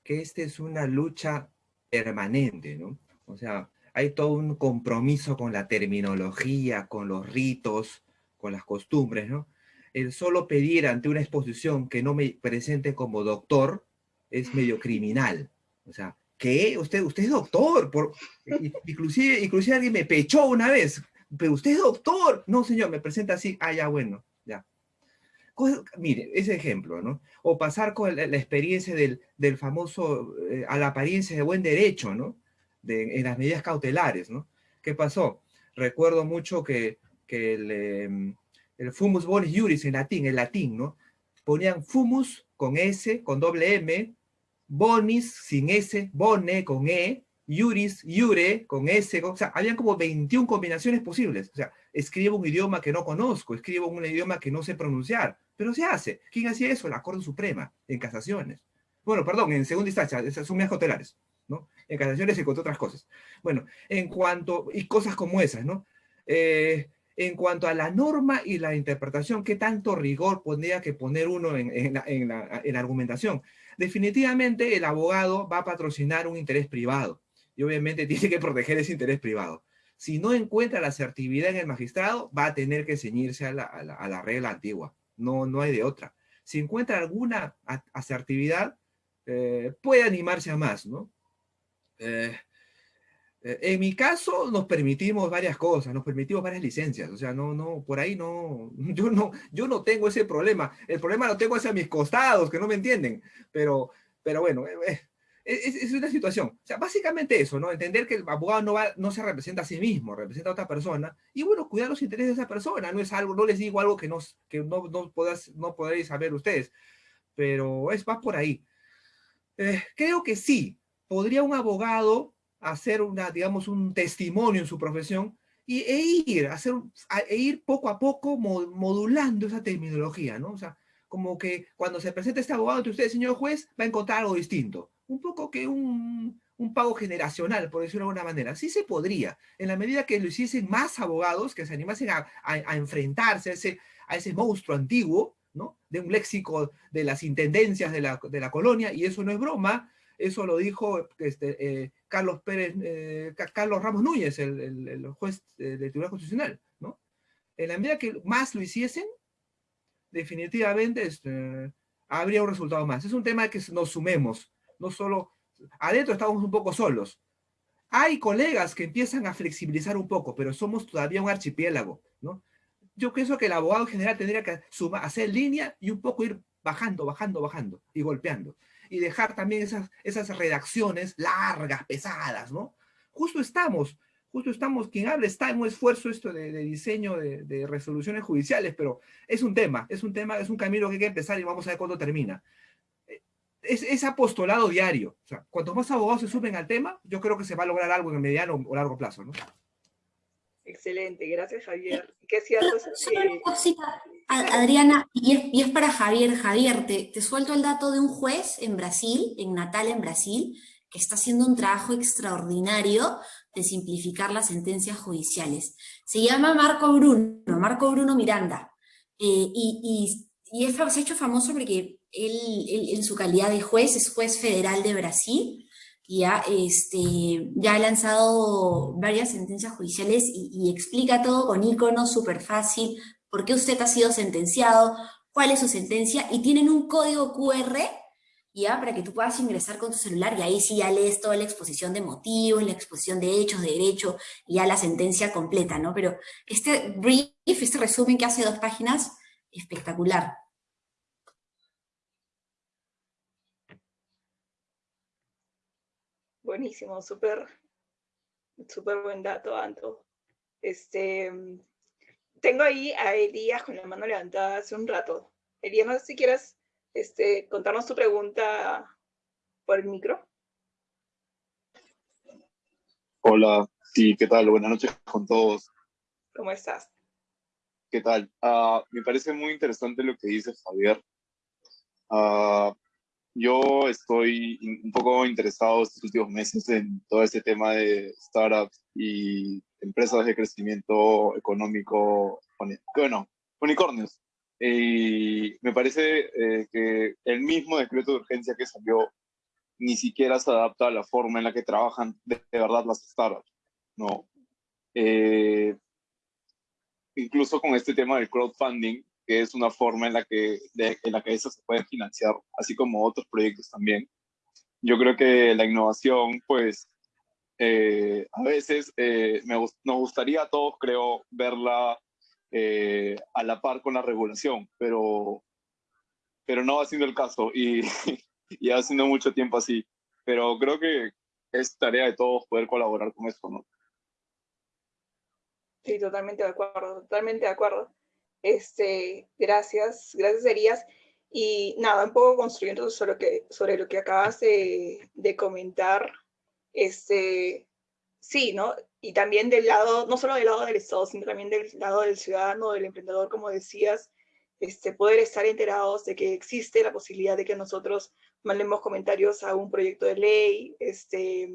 que esta es una lucha permanente, ¿no? O sea, hay todo un compromiso con la terminología, con los ritos, con las costumbres, ¿no? El solo pedir ante una exposición que no me presente como doctor es medio criminal. O sea, ¿qué? Usted, usted es doctor. Por, inclusive, inclusive alguien me pechó una vez. Pero usted es doctor. No, señor, me presenta así. Ah, ya, bueno, ya. mire, ese ejemplo, ¿no? O pasar con la, experiencia del, del famoso, eh, a la apariencia de buen derecho, ¿no? De, en las medidas cautelares, ¿no? ¿Qué pasó? Recuerdo mucho que, que el, em, fumus bonis juris en latín, el latín, ¿no? Ponían fumus con S, con doble M, Bonis sin S, Bone con E, Yuris, Yure con S, o sea, habían como 21 combinaciones posibles. O sea, escribo un idioma que no conozco, escribo un idioma que no sé pronunciar, pero se hace. ¿Quién hacía eso? La Corte Suprema, en casaciones. Bueno, perdón, en segunda instancia, esas son medidas cautelares, ¿no? En casaciones y con otras cosas. Bueno, en cuanto, y cosas como esas, ¿no? Eh, en cuanto a la norma y la interpretación, ¿qué tanto rigor pondría que poner uno en, la, en la argumentación? definitivamente el abogado va a patrocinar un interés privado y obviamente tiene que proteger ese interés privado. Si no encuentra la asertividad en el magistrado, va a tener que ceñirse a la, regla antigua. No, no hay de otra. Si encuentra alguna asertividad, eh, puede animarse a más, ¿no? Eh, en mi caso, nos permitimos varias cosas, nos permitimos varias licencias, o sea, no, no, por ahí no, yo no, yo no tengo ese problema, el problema lo tengo hacia mis costados, que no me entienden, pero, pero bueno, eh, eh, es, es, una situación, o sea, básicamente eso, ¿no? Entender que el abogado no, va, no se representa a sí mismo, representa a otra persona, y bueno, cuidar los intereses de esa persona, no es algo, no les digo algo que no, que no, no, no podréis saber ustedes, pero es más por ahí. creo que sí, podría un abogado hacer una, digamos, un testimonio en su profesión y, e ir, hacer, e ir poco a poco modulando esa terminología, ¿no? O sea, como que cuando se presenta este abogado ante usted, señor juez, va a encontrar algo distinto. Un poco que un, un pago generacional, por decirlo de alguna manera. Sí se podría, en la medida que lo hiciesen más abogados, que se animasen a, a, enfrentarse a ese, a ese monstruo antiguo, ¿no? De un léxico de las intendencias de la, de la colonia, y eso no es broma, eso lo dijo este, eh, Carlos Pérez, eh, Carlos Ramos Núñez, el, el, juez del Tribunal Constitucional, ¿no? En la medida que más lo hiciesen, definitivamente este, habría un resultado más. Es un tema que nos sumemos, no solo, adentro estamos un poco solos. Hay colegas que empiezan a flexibilizar un poco, pero somos todavía un archipiélago, ¿no? Yo pienso que el abogado general tendría que hacer línea y un poco ir bajando, bajando, bajando y golpeando. Y dejar también esas, esas redacciones largas, pesadas, ¿no? Justo estamos, justo estamos, quien habla está en un esfuerzo esto de, diseño de, resoluciones judiciales, pero es un tema, es un tema, es un camino que hay que empezar y vamos a ver cuándo termina. Es, es apostolado diario. O sea, cuanto más abogados se suben al tema, yo creo que se va a lograr algo en el mediano o largo plazo, ¿no? Excelente, gracias Javier. ¿Qué cierto Adriana, y es, para Javier. Javier, te, te suelto el dato de un juez en Brasil, en Natal, en Brasil, que está haciendo un trabajo extraordinario de simplificar las sentencias judiciales. Se llama Marco Bruno, Marco Bruno Miranda, eh, y, y, es, se ha hecho famoso porque él, en su calidad de juez es juez federal de Brasil, ya, este, ya ha lanzado varias sentencias judiciales y, explica todo con iconos súper fácil, por qué usted ha sido sentenciado, cuál es su sentencia, y tienen un código QR, ya, para que tú puedas ingresar con tu celular, y ahí sí ya lees toda la exposición de motivos, la exposición de hechos, de derecho, y ya la sentencia completa, ¿no? Pero este brief, este resumen que hace dos páginas, espectacular. Buenísimo, súper, súper buen dato, Anto. Este, tengo ahí a Elías con la mano levantada hace un rato. Elías, no sé si quieres este, contarnos tu pregunta por el micro. Hola, sí, ¿qué tal? Buenas noches con todos. ¿Cómo estás? ¿Qué tal? Ah, me parece muy interesante lo que dice Javier. Uh, yo estoy un poco interesado estos últimos meses en todo este tema de startups y empresas de crecimiento económico, bueno, unicornios. Y me parece eh, que el mismo decreto de urgencia que salió ni siquiera se adapta a la forma en la que trabajan de, verdad las startups, ¿no? Eh, incluso con este tema del crowdfunding, que es una forma en la que, de, en la que eso se puede financiar, así como otros proyectos también. Yo creo que la innovación, pues, eh, a veces eh, nos gustaría a todos, creo, verla eh, a la par con la regulación, pero, pero no va siendo el caso y, y ha sido mucho tiempo así. Pero creo que es tarea de todos poder colaborar con esto, ¿no? Sí, totalmente de acuerdo, totalmente de acuerdo. Este, gracias, gracias Elías. Y nada, un poco construyendo sobre lo que, sobre lo que acabas de, comentar, este, sí, ¿no? Y también del lado, no solo del lado del Estado, sino también del lado del ciudadano, del emprendedor, como decías, este, poder estar enterados de que existe la posibilidad de que nosotros mandemos comentarios a un proyecto de ley, este,